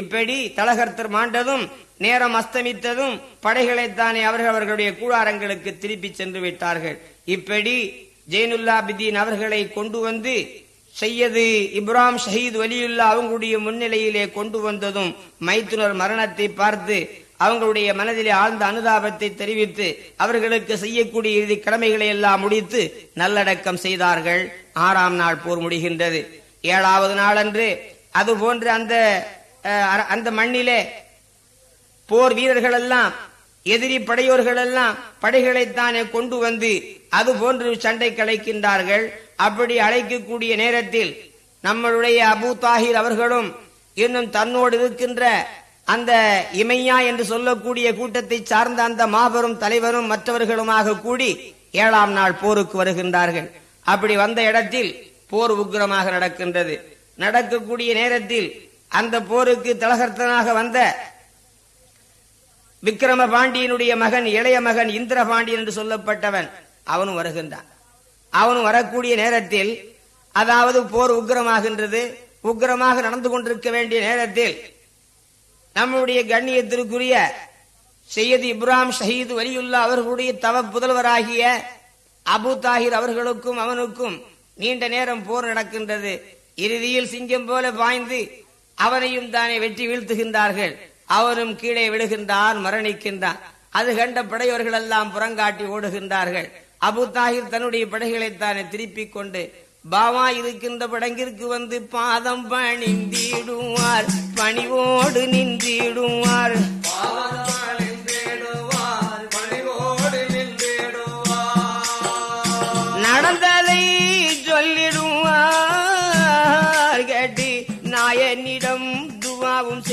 A: இப்படி தலகர்த்தர் மாண்டதும் நேரம் அஸ்தமித்ததும் படைகளைத்தானே அவர்கள் அவர்களுடைய கூடாரங்களுக்கு திருப்பி சென்று விட்டார்கள். இப்படி ஜெயினுல்லாபிதீன் அவர்களை கொண்டு வந்து செய்யது இப்ராம் ஷஹீத் வலியுல்லா அவங்களுடைய முன்னிலையிலே கொண்டு வந்ததும் மைத்துனர் மரணத்தை பார்த்து அவங்களுடைய மனதிலே ஆழ்ந்த அனுதாபத்தை தெரிவித்து அவர்களுக்கு செய்யக்கூடிய இறுதி கடமைகளை எல்லாம் முடித்து நல்லடக்கம் செய்தார்கள். ஆறாம் நாள் போர் முடிகின்றது. ஏழாவது நாளன்று அதுபோன்று அந்த அஹ், அந்த மண்ணிலே போர் வீரர்கள் எல்லாம் எதிரி படையோர்கள் எல்லாம் படைகளைத்தானே கொண்டு வந்து அது போன்று சண்டை கலைக்கின்றார்கள் அப்படி அழைக்கக்கூடிய நேரத்தில் நம்மளுடைய அபூ தாஹிர் அவர்களும் இன்னும் தன்னோடு இருக்கின்ற அந்த இமையா என்று சொல்லக்கூடிய கூட்டத்தை சார்ந்த அந்த மாபெரும் தலைவரும் மற்றவர்களுமாக கூடி ஏழாம் நாள் போருக்கு வருகின்றார்கள். அப்படி வந்த இடத்தில் போர் உக்கிரமாக நடக்கின்றது. நடக்கக்கூடிய நேரத்தில் அந்த போருக்கு தலகர்த்தனாக வந்த விக்கிரம பாண்டியனுடைய மகன் இளைய மகன் இந்திர பாண்டியன் என்று சொல்லப்பட்டவன் அவனும் வருகின்றான். அவனும் வரக்கூடிய நேரத்தில் அதாவது போர் உக்கிரமாகின்றது உக்கிரமாக நடந்து கொண்டிருக்க வேண்டிய நேரத்தில் நம்முடைய கண்ணியத்திற்குரிய செய்யது இப்ராம் ஷஹீது வலியுல்லா அவர்களுடைய தவ புதல்வராகிய அபு தாஹிர் அவர்களுக்கும் அவனுக்கும் நீண்ட நேரம் போர் நடக்கின்றது. இறுதியில் சிங்கம் போல பாய்ந்து அவனையும் தானே வெற்றி வீழ்த்துகின்றார்கள். அவரும் கீழே விழுகின்றான் மரணிக்கின்றான் அது கண்ட படையவர்கள் எல்லாம் புறங்காட்டி ஓடுகின்றார்கள். அபு தாஹிர் தன்னுடைய படைகளை தானே திருப்பிக் கொண்டு பாவா இருக்கின்ற படங்கிற்கு வந்து பாதம் பணிந்திடுவார் பணிவோடு நின்றிடுவார்
B: பணிவோடு நின்றிடுவார்.
A: நடந்ததை சொல்லிடுவார் கேட்டு நாயனிடம் துவாவும்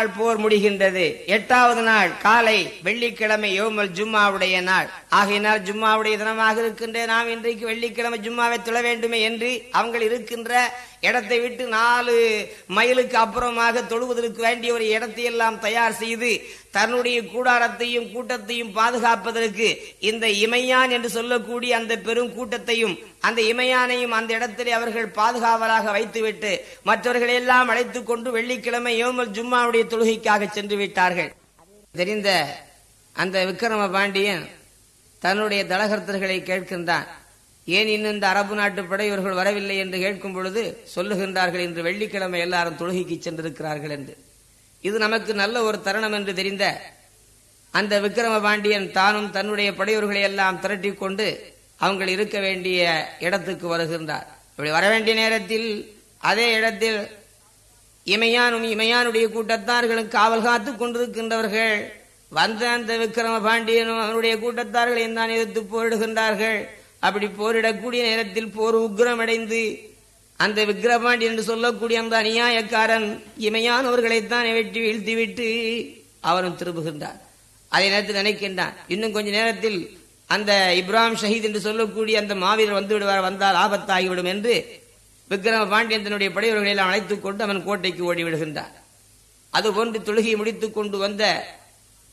A: நாள் போர் முடிகின்றது. எட்டாவது நாள் காலை வெள்ளிக்கிழமை யோமல் ஜும்மாவுடைய நாள். ஆகையினால் ஜும்மாவுடைய தினமாக இருக்கின்ற நாம் இன்றைக்கு வெள்ளிக்கிழமை ஜும்மாவை தொழ வேண்டுமே என்று அவங்கள் இருக்கின்ற இடத்தை விட்டு நாலு மைலுக்கு அப்புறமாக தொழுவதற்கு வேண்டிய ஒரு இடத்தை எல்லாம் தயார் செய்து தன்னுடைய கூடாரத்தையும் கூட்டத்தையும் பாதுகாப்பதற்கு இந்த இமையான் என்று சொல்லக்கூடிய அந்த பெரும் கூட்டத்தையும் அந்த இமையானையும் அந்த இடத்திலே அவர்கள் பாதுகாவலாக வைத்துவிட்டு மற்றவர்களை எல்லாம் அழைத்துக் கொண்டு வெள்ளிக்கிழமை யோமல் ஜும்மாவுடைய தொழுகைக்காக சென்று விட்டார்கள். தெரிந்த அந்த விக்ரம பாண்டியன் தன்னுடைய தலகர்த்தர்களை கேட்கின்றான் ஏன் இன்னும் இந்த அரபு நாட்டு படையவர்கள் வரவில்லை என்று கேட்கும் பொழுது சொல்லுகின்றார்கள் இன்று வெள்ளிக்கிழமை எல்லாரும் தொழுகைக்கு சென்றிருக்கிறார்கள் என்று. இது நமக்கு நல்ல ஒரு தருணம் என்று தெரிந்த அந்த விக்கிரம பாண்டியன் தானும் தன்னுடைய படையோர்களை எல்லாம் திரட்டி கொண்டு அவங்கள் இருக்க வேண்டிய இடத்துக்கு வருகின்றார். இப்படி வர வேண்டிய நேரத்தில் அதே இடத்தில் இமையானும் இமையானுடைய கூட்டத்தார்களும் காவல் காத்து கொண்டிருக்கின்றவர்கள். வந்த அந்த விக்கிரம பாண்டியனும் அவனுடைய கூட்டத்தார்களையும் தான் எதிர்த்து போரிடுகின்றார்கள். அப்படி போரிடக்கூடிய நேரத்தில் போர் உக்கிரமடைந்து அந்த விக்கிரபாண்டி என்று சொல்லக்கூடிய அந்த அநியாயக்காரன் இமையானவர்களைத்தான் வெட்டி வீழ்த்திவிட்டு அவனும் திரும்புகின்றான் அதே நேரத்தில் நினைக்கின்றான் இன்னும் கொஞ்ச நேரத்தில் அந்த இப்ராஹிம் ஷஹீத் என்று சொல்லக்கூடிய அந்த மாவீரர் வந்து விடுவார் வந்தால் ஆபத்தாகிவிடும் என்று விக்ரம பாண்டியன் தன்னுடைய படையவர்களை எல்லாம் அழைத்துக் கொண்டு அவன் கோட்டைக்கு ஓடி விடுகின்றான். அதுபோன்று தொழுகை முடித்துக் கொண்டு வந்த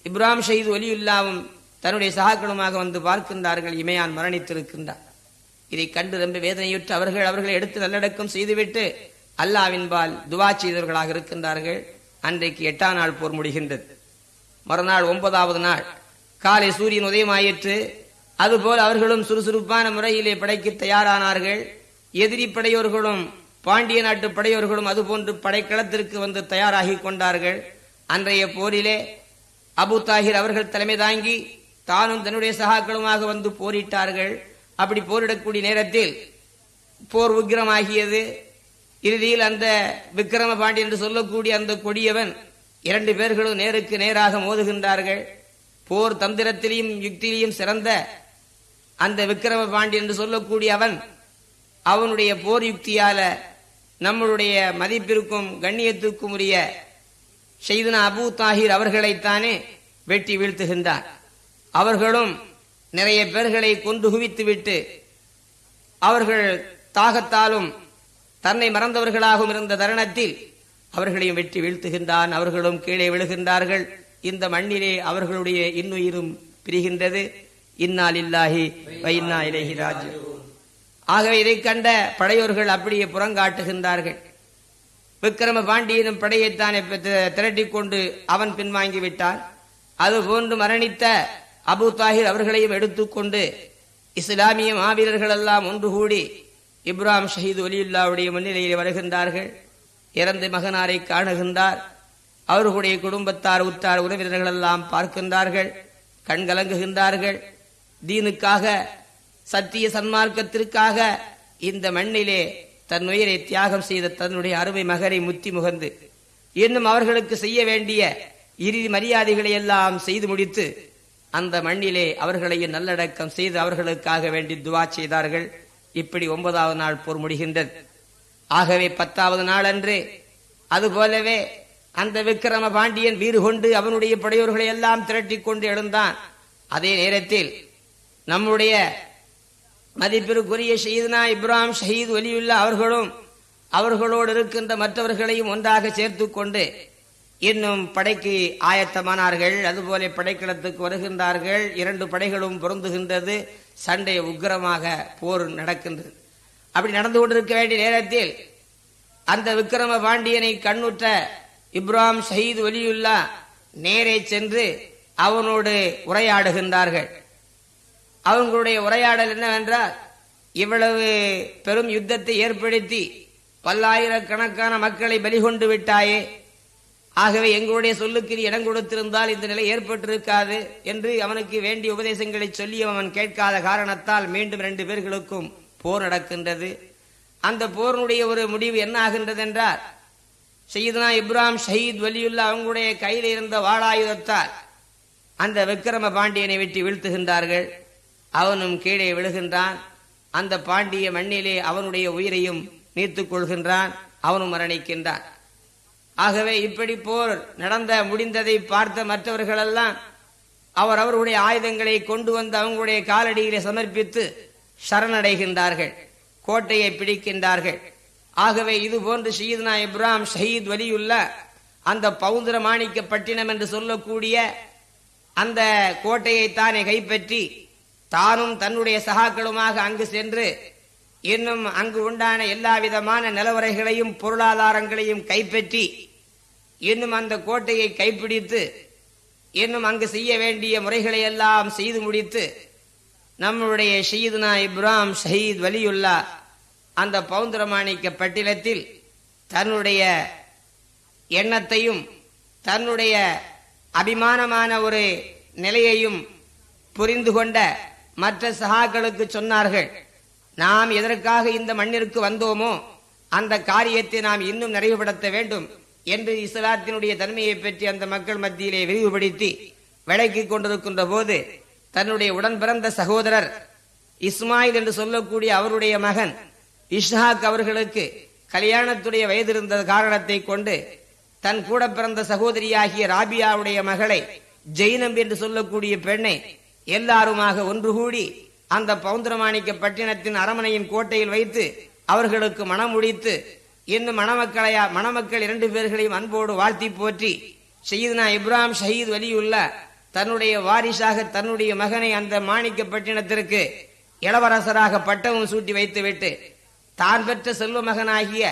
A: இப்ராஹிம் ஷஹீத் ஒலியுல்லாவும் தன்னுடைய சகாக்களுமாக வந்து பார்க்கின்றார்கள். இமையான் மரணித்திருக்கின்றார் இதை கண்டு ரொம்ப வேதனையுற்று அவர்கள் அவர்களை எடுத்து நல்லடக்கம் செய்துவிட்டு அல்லாவின்பால் துவா செய்தவர்களாக இருக்கின்றார்கள். அன்றைக்கு எட்டாம் நாள் போர் முடிகின்றது. மறுநாள் ஒன்பதாவது நாள். காலை சூரியன் உதயமாயிற்று. அதுபோல் அவர்களும் சுறுசுறுப்பான முறையிலே படைக்கு தயாரானார்கள். எதிரி படையோர்களும் பாண்டிய நாட்டு படையோர்களும் அதுபோன்று படைக்களத்திற்கு வந்து தயாராகி கொண்டார்கள். அன்றைய போரிலே அபு தாகிர் அவர்கள் தலைமை தாங்கி தானும் தன்னுடைய சகாக்களுமாக வந்து போரிட்டார்கள். அப்படி போரிடக்கூடிய நேரத்தில் போர் உக்கிரமாகியது. இறுதியில் அந்த விக்கிரம பாண்டி என்று சொல்லக்கூடிய அந்த கொடியவன் இரண்டு பேர்களும் நேருக்கு நேராக மோதுகின்றார்கள். போர் தந்திரத்திலையும் யுக்தியிலையும் சிறந்த அந்த விக்கிரம பாண்டி என்று சொல்லக்கூடிய அவன் அவனுடைய போர் யுக்தியால நம்மளுடைய மதிப்பிற்கும் கண்ணியத்திற்கும் உரிய செய்தன அபு தாஹிர் அவர்களைத்தானே வெட்டி வீழ்த்துகின்றார் அவர்களும் நிறைய பேர்களை கொண்டு குவித்துவிட்டு அவர்கள் தாகத்தாலும் தன்னை மறந்தவர்களாகவும் இருந்த தருணத்தில் அவர்களையும் வெட்டி வீழ்த்துகின்றான். அவர்களும் கீழே விழுகின்றார்கள். இந்த மண்ணிலே அவர்களுடைய இன்னுயிரும் பிரிகின்றது. இன்னால் இல்லாஹி வைன்னா இலேஹி ராஜு ஆகவே இதை கண்ட படையோர்கள் அப்படியே புறங்காட்டுகின்றார்கள். விக்கிரம பாண்டியனும் படையைத்தான் திரட்டிக் கொண்டு அவன் பின்வாங்கி விட்டான் அதுபோன்று மரணித்த அபு தாஹிர் அவர்களையும் எடுத்துக்கொண்டு இஸ்லாமிய மாவீரர்கள் எல்லாம் ஒன்று கூடி இப்ராம் ஷஹீத் ஒலியுல்லாவுடைய முன்னிலையில் வருகின்றார்கள். இறந்த மகனாரை காணுகின்றார். அவர்களுடைய குடும்பத்தார் உற்றார் உறவினர்கள் எல்லாம் பார்க்கின்றார்கள் கண்கலங்குகின்றார்கள் தீனுக்காக சத்திய சன்மார்க்கத்திற்காக இந்த மண்ணிலே தன் உயிரை தியாகம் செய்த தன்னுடைய அருமை மகரை முத்தி முகந்து இன்னும் அவர்களுக்கு செய்ய வேண்டிய இறுதி மரியாதைகளை எல்லாம் செய்து முடித்து அந்த மண்ணிலே அவர்களையும் நல்லடக்கம் செய்து அவர்களுக்காக வேண்டி துவா செய்தார்கள். இப்படி ஒன்பதாவது நாள் போர் முடிகின்றது. ஆகவே பத்தாவது நாள் அன்று அதுபோலவே அந்த விக்கிரம பாண்டியன் வீறு கொண்டு அவனுடைய படையோர்களை எல்லாம் திரட்டி கொண்டு எழுந்தான். அதே நேரத்தில் நம்முடைய மதிப்பிற்குரிய ஷஹீத்னா இப்ராஹிம் ஷஹீத் ஒலியுல்லா அவர்களும் அவர்களோடு இருக்கின்ற மற்றவர்களையும் ஒன்றாக சேர்த்து கொண்டு இன்னும் படைக்கு ஆயத்தமானார்கள். அதுபோல படைக்களத்துக்கு வருகின்றார்கள். இரண்டு படைகளும் பொருந்துகின்றது. சண்டை உக்கிரமாக போர் நடக்கின்றது. அப்படி நடந்து கொண்டிருக்க வேண்டிய நேரத்தில் அந்த விக்கிரம பாண்டியனை கண்ணுற்ற இப்ராம் ஷஹீத் ஒலியுல்லா நேரே சென்று அவனோடு உரையாடுகின்றார்கள். அவங்களுடைய உரையாடல் என்னவென்றால் இவ்வளவு பெரும் யுத்தத்தை ஏற்படுத்தி பல்லாயிரக்கணக்கான மக்களை பலிகொண்டு விட்டாயே. ஆகவே எங்களுடைய சொல்லுக்கு இடம் கொடுத்திருந்தால் இந்த நிலை ஏற்பட்டிருக்காது என்று அவனுக்கு வேண்டிய உபதேசங்களை சொல்லி அவன் கேட்காத காரணத்தால் மீண்டும் ரெண்டு பேர்களுக்கும் போர் நடக்கின்றது. அந்த போரினுடைய ஒரு முடிவு என்ன ஆகின்றது என்றால் செய்தனா இப்ராம் ஷஹீத் வலியுல்லா அவங்களுடைய கையில் இருந்த வாளாயுதத்தால் அந்த விக்கிரம பாண்டியனை வெட்டி வீழ்த்துகின்றார்கள். அவனும் கீழே விழுகின்றான். அந்த பாண்டிய மண்ணிலே அவனுடைய உயிரையும் நீத்துக் கொள்கின்றான். அவனும் மரணிக்கின்றான். ஆகவே இப்படி போர் நடந்த முடிந்ததை பார்த்த மற்றவர்களெல்லாம் அவர் அவருடைய ஆயுதங்களை கொண்டு வந்து அவங்களுடைய காலடியிலே சமர்ப்பித்து சரணடைகின்றார்கள் கோட்டையை பிடிக்கின்றார்கள். ஆகவே இது போன்று ஷீத்னா இப்ராம் ஷஹீத் வலியுள்ள அந்த பவுந்திர மாணிக்க பட்டினம் என்று சொல்லக்கூடிய அந்த கோட்டையை தானே கைப்பற்றி தானும் தன்னுடைய சகாக்களுமாக அங்கு சென்று இன்னும் அங்கு உண்டான எல்லா விதமான நிலவரைகளையும் பொருளாதாரங்களையும் கைப்பற்றி இன்னும் அந்த கோட்டையை கைப்பிடித்து இன்னும் அங்கு செய்ய வேண்டிய முறைகளை எல்லாம் செய்து முடித்து நம்முடைய ஷயீதுனா இப்ராம் ஷஹீத் வலியுல்லா அந்த பவுந்திரமாணிக்க பட்டினத்தில் தன்னுடைய எண்ணத்தையும் தன்னுடைய அபிமானமான ஒரு நிலையையும் புரிந்து கொண்ட மற்ற சகாக்களுக்கு சொன்னார்கள் நாம் எதற்காக இந்த மண்ணிற்கு வந்தோமோ அந்த காரியத்தை நாம் இன்னும் நிறைவுபடுத்த வேண்டும். என்று இஸ்லாத்தினுடைய தன்மையை பற்றி அந்த மக்கள் மத்தியிலே விரிவுபடுத்தி விளக்கிக் கொண்டிருக்கின்ற போது தன்னுடைய உடன் பிறந்த சகோதரர் இஸ்மாயில் என்று சொல்லக்கூடிய அவருடைய மகன் இஷ்ஹாக் அவர்களுக்கு கல்யாணத்துடைய வயது இருந்த காரணத்தை கொண்டு தன் கூட பிறந்த சகோதரியாகிய ராபியாவுடைய மகளை ஜெயினம் என்று சொல்லக்கூடிய பெண்ணை எல்லாருமாக ஒன்று கூடி அந்த பவுந்திரமாணிக்க பட்டினத்தின் அரமனையின் கோட்டையில் வைத்து அவர்களுக்கு மனம் முடித்து இன்னும் மணமக்களையா மணமக்கள் இரண்டு பேர்களையும் அன்போடு வாழ்த்தி போற்றி. ஷஹீத்னா இப்ராம் ஷஹீத் வலியுள்ள தன்னுடைய வாரிசாக தன்னுடைய மகனை அந்த மாணிக்க பட்டினத்திற்கு இளவரசராக பட்டமும் சூட்டி வைத்துவிட்டு தான் பெற்ற செல்வ மகனாகிய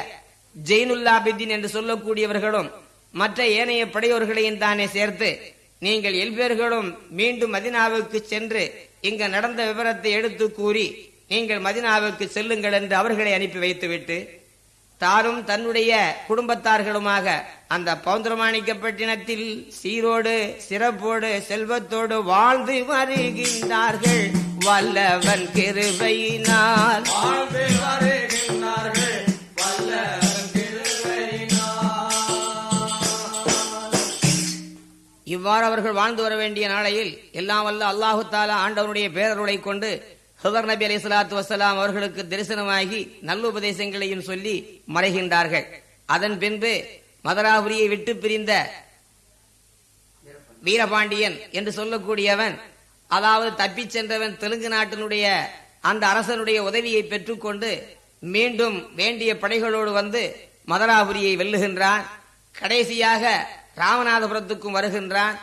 A: ஜெயினுல்லாபிதீன் என்று சொல்லக்கூடியவர்களும் மற்ற ஏனைய படையோர்களையும் தானே சேர்த்து நீங்கள் எல்பேர்களும் மீண்டும் மதினாவுக்கு சென்று இங்கு நடந்த விவரத்தை எடுத்து கூறி நீங்கள் மதினாவுக்கு செல்லுங்கள் என்று அவர்களை அனுப்பி வைத்துவிட்டு தானும் தன்னுடைய குடும்பத்தார்களுமாக அந்த பௌந்திரமாணிக்கப்பட்டினத்தில் சீரோடு சிறப்போடு செல்வத்தோடு வாழ்ந்து வருகின்றார்கள். வல்லவன் கிருபையினால்.
B: வாழ்ந்து வருகின்றார்கள்.
A: இவ்வாறு அவர்கள் வாழ்ந்து வர வேண்டிய நாளையில் எல்லாம் வல்ல அல்லாஹு தாலா ஆண்டவனுடைய பேரருளை கொண்டு ஹுதர் நபி அலி சலாத்து வசலாம் அவர்களுக்கு தரிசனமாகி நல்லுபதேசங்களையும் சொல்லி மறைகின்றார்கள். அதன் பின்பு மதராபுரியை விட்டு பிரிந்த வீரபாண்டியன் என்று சொல்லக்கூடியவன் அதாவது தப்பிச் சென்றவன் தெலுங்கு நாட்டினுடைய அந்த அரசனுடைய உதவியை பெற்றுக்கொண்டு மீண்டும் வேண்டிய படைகளோடு வந்து மதராபுரியை வெல்லுகின்றான். கடைசியாக ராமநாதபுரத்துக்கும் வருகின்றான்.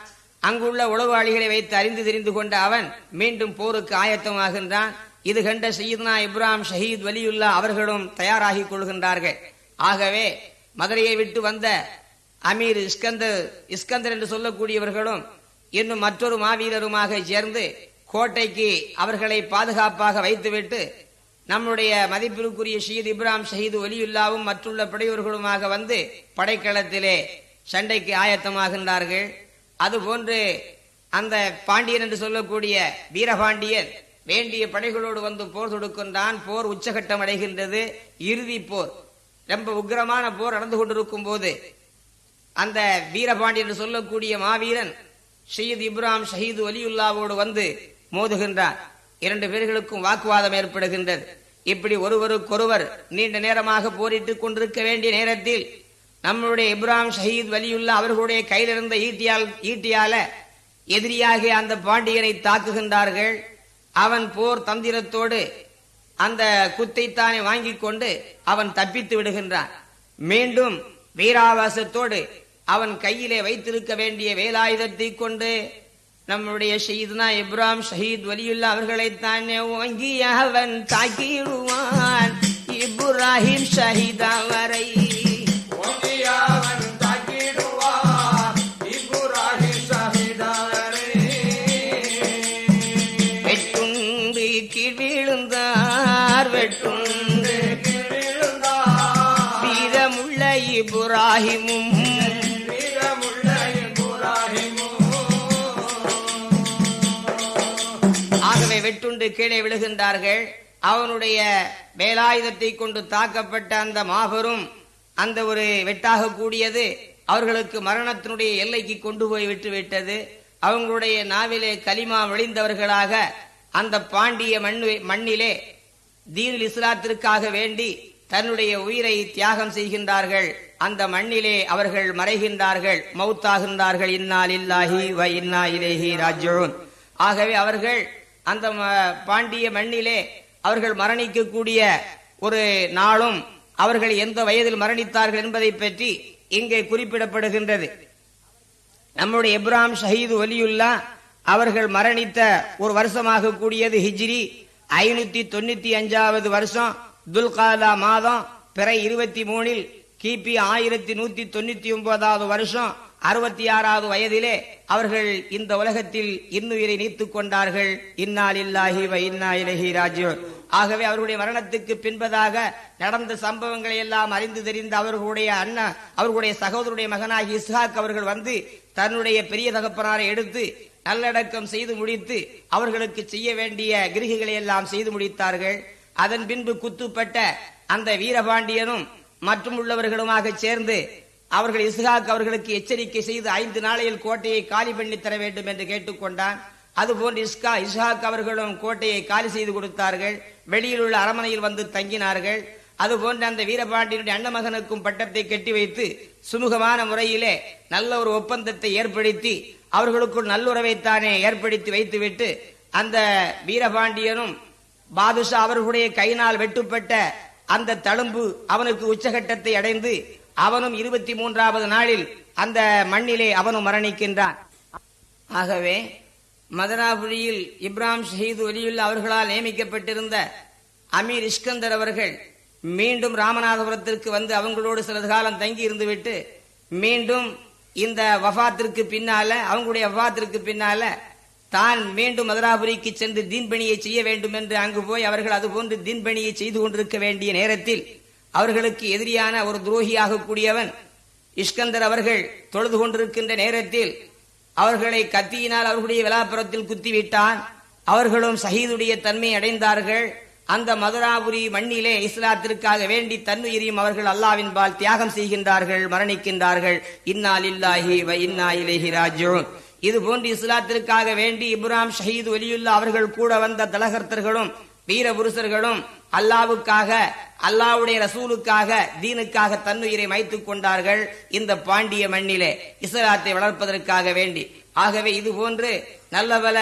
A: அங்குள்ள உளவாளிகளை வைத்து அறிந்து தெரிந்து கொண்ட அவன் மீண்டும் போருக்கு ஆயத்தமாகின்றான். இது கண்ட சயீத்னா இப்ராம் ஷஹீத் வலியுல்லா அவர்களும் தயாராகிக் கொள்கின்றார்கள். ஆகவே மதுரையை விட்டு வந்த அமீர் இஸ்கந்தர் இஸ்கந்தர் என்று சொல்லக்கூடியவர்களும் இன்னும் மற்றொரு மாவீரருமாக சேர்ந்து கோட்டைக்கு அவர்களை பாதுகாப்பாக வைத்துவிட்டு நம்முடைய மதிப்பிற்குரிய ஷீத் இப்ராம் ஷஹீது ஒலியுல்லாவும் மற்றுள்ள படையோர்களுமாக வந்து படைக்களத்திலே சண்டைக்கு ஆயத்தமாகின்றார்கள். அதுபோன்று அந்த பாண்டியன் என்று சொல்லக்கூடிய வீரபாண்டியன் வேண்டிய படைகளோடு வந்து போர் தொடுக்கின்றான். போர் உச்சகட்டம் அடைகின்றது. இறுதி போர். ரொம்ப உக்கிரமான போர் நடந்து கொண்டிருக்கும் போது அந்த வீரபாண்டியன் என்று சொல்லக்கூடிய மாவீரன் ஷயீத் இப்ராம் ஷஹீது வலியுல்லாவோடு வந்து மோதுகின்றார் இரண்டு பேர்களுக்கும் வாக்குவாதம் ஏற்படுகின்றது. இப்படி ஒருவருக்கொருவர் நீண்ட நேரமாக போரிட்டுக் கொண்டிருக்க வேண்டிய நேரத்தில் நம்மளுடைய இப்ராஹிம் ஷஹீத் வலியுல்லா அவர்களுடைய கையில் இருந்த ஈட்டியால் ஈட்டியால எதிரியாகிய அந்த பாண்டியனை தாக்குகின்றார்கள். அவன் போர் தந்திரத்தோடு அந்த குத்தைத்தானே வாங்கிக் கொண்டு அவன் தப்பித்து விடுகின்றான். மீண்டும் வீராவாசத்தோடு அவன் கையிலே வைத்திருக்க வேண்டிய வேலாயுதத்தை கொண்டு நம்முடைய ஷஹீத்னா இப்ராம் ஷஹீத் வலியுல்லா அவர்களை தானே வாங்கி அவன் தாக்கிடுவான். இப்ராஹிம் ஷஹீதா வரை இப்ராஹிமும். ஆகவே வெட்டுண்டு கீழே விழுகின்றார்கள். அவனுடைய வேலாயுதத்தை கொண்டு தாக்கப்பட்ட அந்த மாபெரும் அந்த ஒரு வெட்டாக கூடியது அவர்களுக்கு மரணத்தினுடைய எல்லைக்கு கொண்டு போய் விட்டு விட்டது. அவங்களுடைய நாவிலே கலிமா வழிந்தவர்களாக அந்த பாண்டிய மண்ணு மண்ணிலே தீனுல் இஸ்லாத்திற்காக வேண்டி தன்னுடைய உயிரை தியாகம் செய்கின்றார்கள். அந்த மண்ணிலே அவர்கள் மறைகின்றார்கள். மௌத்தாகின்றார்கள். இன்னால் இல்லாஹி வ இன்னா இலேஹி ராஜோன் ஆகவே அவர்கள் அந்த ம- பாண்டிய மண்ணிலே அவர்கள் மரணிக்கக்கூடிய ஒரு நாளும் அவர்கள் எந்த வயதில் மரணித்தார்கள் என்பதை பற்றி இங்கே குறிப்பிடப்படுகின்றது. நம்முடைய இப்ராம் ஷஹீது ஒலியுல்லா அவர்கள் மரணித்த ஒரு வருஷமாக கூடியது ஹிஜ்ரி. ஐநூத்தி தொண்ணூத்தி அஞ்சாவது வருஷம் துல்காதா மாதம் பிறை இருபத்தி மூணில் கிபி ஆயிரத்தி நூத்தி தொண்ணூத்தி ஒன்பதாவது வருஷம் அறுபத்தி ஆறாவது வயதிலே அவர்கள் இந்த உலகத்தில் இன்னுயிரை நீத்துக் கொண்டார்கள். இன்னால் இல்லாஹி வ இன்னா இலஹி ராஜியூன். ஆகவே அவர்களுடைய மரணத்துக்கு பின்பதாக நடந்த சம்பவங்களை எல்லாம் அறிந்து தெரிந்த அவர்களுடைய அண்ணன் அவர்களுடைய சகோதரருடைய மகனாகி இஸ்ஹாக் அவர்கள் வந்து தன்னுடைய பெரிய தகப்பனாரை எடுத்து நல்லடக்கம் செய்து முடித்து அவர்களுக்கு செய்ய வேண்டிய கிரிகைகளை எல்லாம் செய்து முடித்தார்கள். அதன் பின்பு குத்துப்பட்ட அந்த வீரபாண்டியனும் மற்றும் உள்ளவர்களுமாக சேர்ந்து அவர்கள் இஸ்ஹாக் அவர்களுக்கு எச்சரிக்கை செய்து ஐந்து நாளையில் கோட்டையை காலி பண்ணி தர வேண்டும் என்று கேட்டுக்கொண்டான். அதுபோன்று இஸ்கா இஸ்ஹாக் அவர்களும் கோட்டையை காலி செய்து கொடுத்தார்கள். வெளியில் உள்ள அரமனையில் வந்து தங்கினார்கள். அதுபோன்று அந்த வீரபாண்டியனுடைய அண்ணமகனுக்கும் பட்டத்தை கட்டி வைத்து சுமூகமான முறையிலே நல்ல ஒரு ஒப்பந்தத்தை ஏற்படுத்தி அவர்களுக்குள் நல்லுறவைத்தானே ஏற்படுத்தி வைத்துவிட்டு அந்த வீரபாண்டியனும் பாதுஷா அவர்களுடைய கையினால் வெட்டுப்பட்ட அந்த தழும்பு அவனுக்கு உச்சகட்டத்தை அடைந்து அவனும் இருபத்தி மூன்றாவது நாளில் அந்த மண்ணிலே அவனும் மரணிக்கின்றான். ஆகவே மதனாபுரியில் இப்ராம் ஷஹீது ஒலியுல்லா அவர்களால் நியமிக்கப்பட்டிருந்த அமீர் இஸ்கந்தர் அவர்கள் மீண்டும் ராமநாதபுரத்திற்கு வந்து அவங்களோடு சிறிது காலம் தங்கி இருந்துவிட்டு மீண்டும் இந்த வஃபாத்திற்கு பின்னால அவங்களுடைய வஃபாத்திற்கு பின்னால தான் மீண்டும் மதுராபுரிக்கு சென்று தீன்பணியை செய்ய வேண்டும் என்று அங்கு போய் அவர்கள் அதுபோன்று தீன்பணியை செய்து கொண்டிருக்க வேண்டிய நேரத்தில் அவர்களுக்கு எதிரியான ஒரு துரோகியாக கூடியவன் இஷ்கந்தர் அவர்கள் தொழுது கொண்டிருக்கின்ற நேரத்தில் அவர்களை கத்தியினால் அவர்களுடைய விழாப்புறத்தில் குத்திவிட்டான். அவர்களும் ஷஹீதுடைய தன்மை அடைந்தார்கள். அந்த மதுராபுரி மண்ணிலே இஸ்லாத்திற்காக வேண்டி தன்னுயிரியும் அவர்கள் அல்லாவின் பால் தியாகம் செய்கின்றார்கள் மரணிக்கின்றார்கள். இன்னா இல்லாஹி வ இன்னா இலேஹி ராஜிஊன். இது போன்று இஸ்லாத்திற்காக வேண்டி இப்ராம் ஷஹீது ஒலியுல்லா அவர்கள் கூட வந்த தலகர்த்தர்களும் வீர புருஷர்களும் அல்லாவுக்காக அல்லாவுடைய ரசூலுக்காக தீனுக்காக தன்னுயிரை மைத்துக் கொண்டார்கள் இந்த பாண்டிய மண்ணிலே. இஸ்லாத்தை வளர்ப்பதற்காக வேண்டி. ஆகவே இது போன்று நல்லபல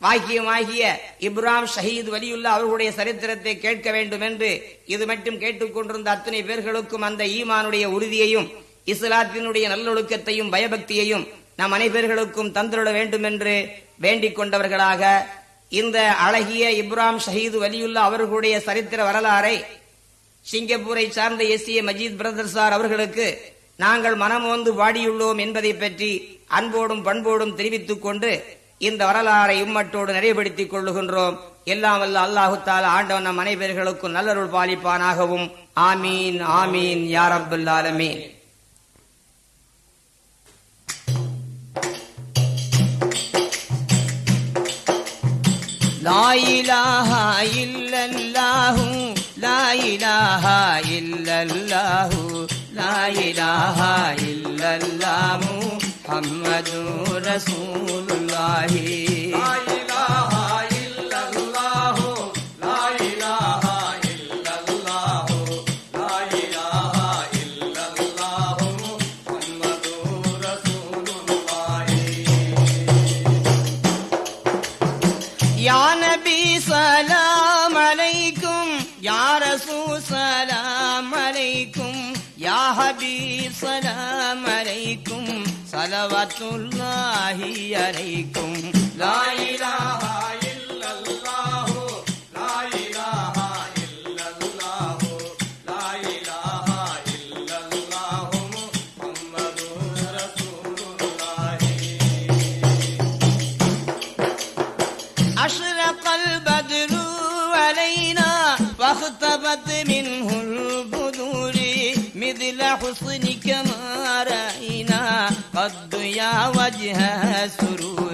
A: வாக்கியமாகிய இப்ராம் ஷஹீத் வலியுல்லா அவர்களுடைய சரித்திரத்தை கேட்க வேண்டும் என்று இது மட்டும் கேட்டுக்கொண்டிருந்த அத்தனை பேர்களுக்கும் அந்த ஈமானுடைய உறுதியையும் இஸ்லாத்தினுடைய நல்லொழுக்கத்தையும் பயபக்தியையும் நம் அனைவர்களுக்கும் தந்துள்ள வேண்டும் என்று வேண்டிக் கொண்டவர்களாக இந்த அழகிய இப்ராம் ஷஹீது வலியுல்லா அவர்களுடைய சரித்திர வரலாறை சிங்கப்பூரை சார்ந்த S A Majeed brother sir அவர்களுக்கு நாங்கள் மனமோந்து பாடியுள்ளோம் என்பதை பற்றி அன்போடும் பண்போடும் தெரிவித்துக் கொண்டு இந்த வரலாறை உம்மட்டோடு நிறைவுபடுத்திக் கொள்ளுகின்றோம். எல்லாம் வல்ல அல்லாஹு ஆண்டவன் நம் அனைவர்களுக்கும் நல்லருள் பாலிப்பானாகவும். ஆமீன் ஆமீன் யார் லாயிலாஹா இல்லல்லாஹு லாயிலாஹா இல்லல்லாஹு லாயிலாஹா இல்லல்லாஹு முஹம்மது ரசூலுல்லாஹி சலவத்துள்ளாகி அனைக்கும். லாயிலாவாய் मद्दुया है सुरूर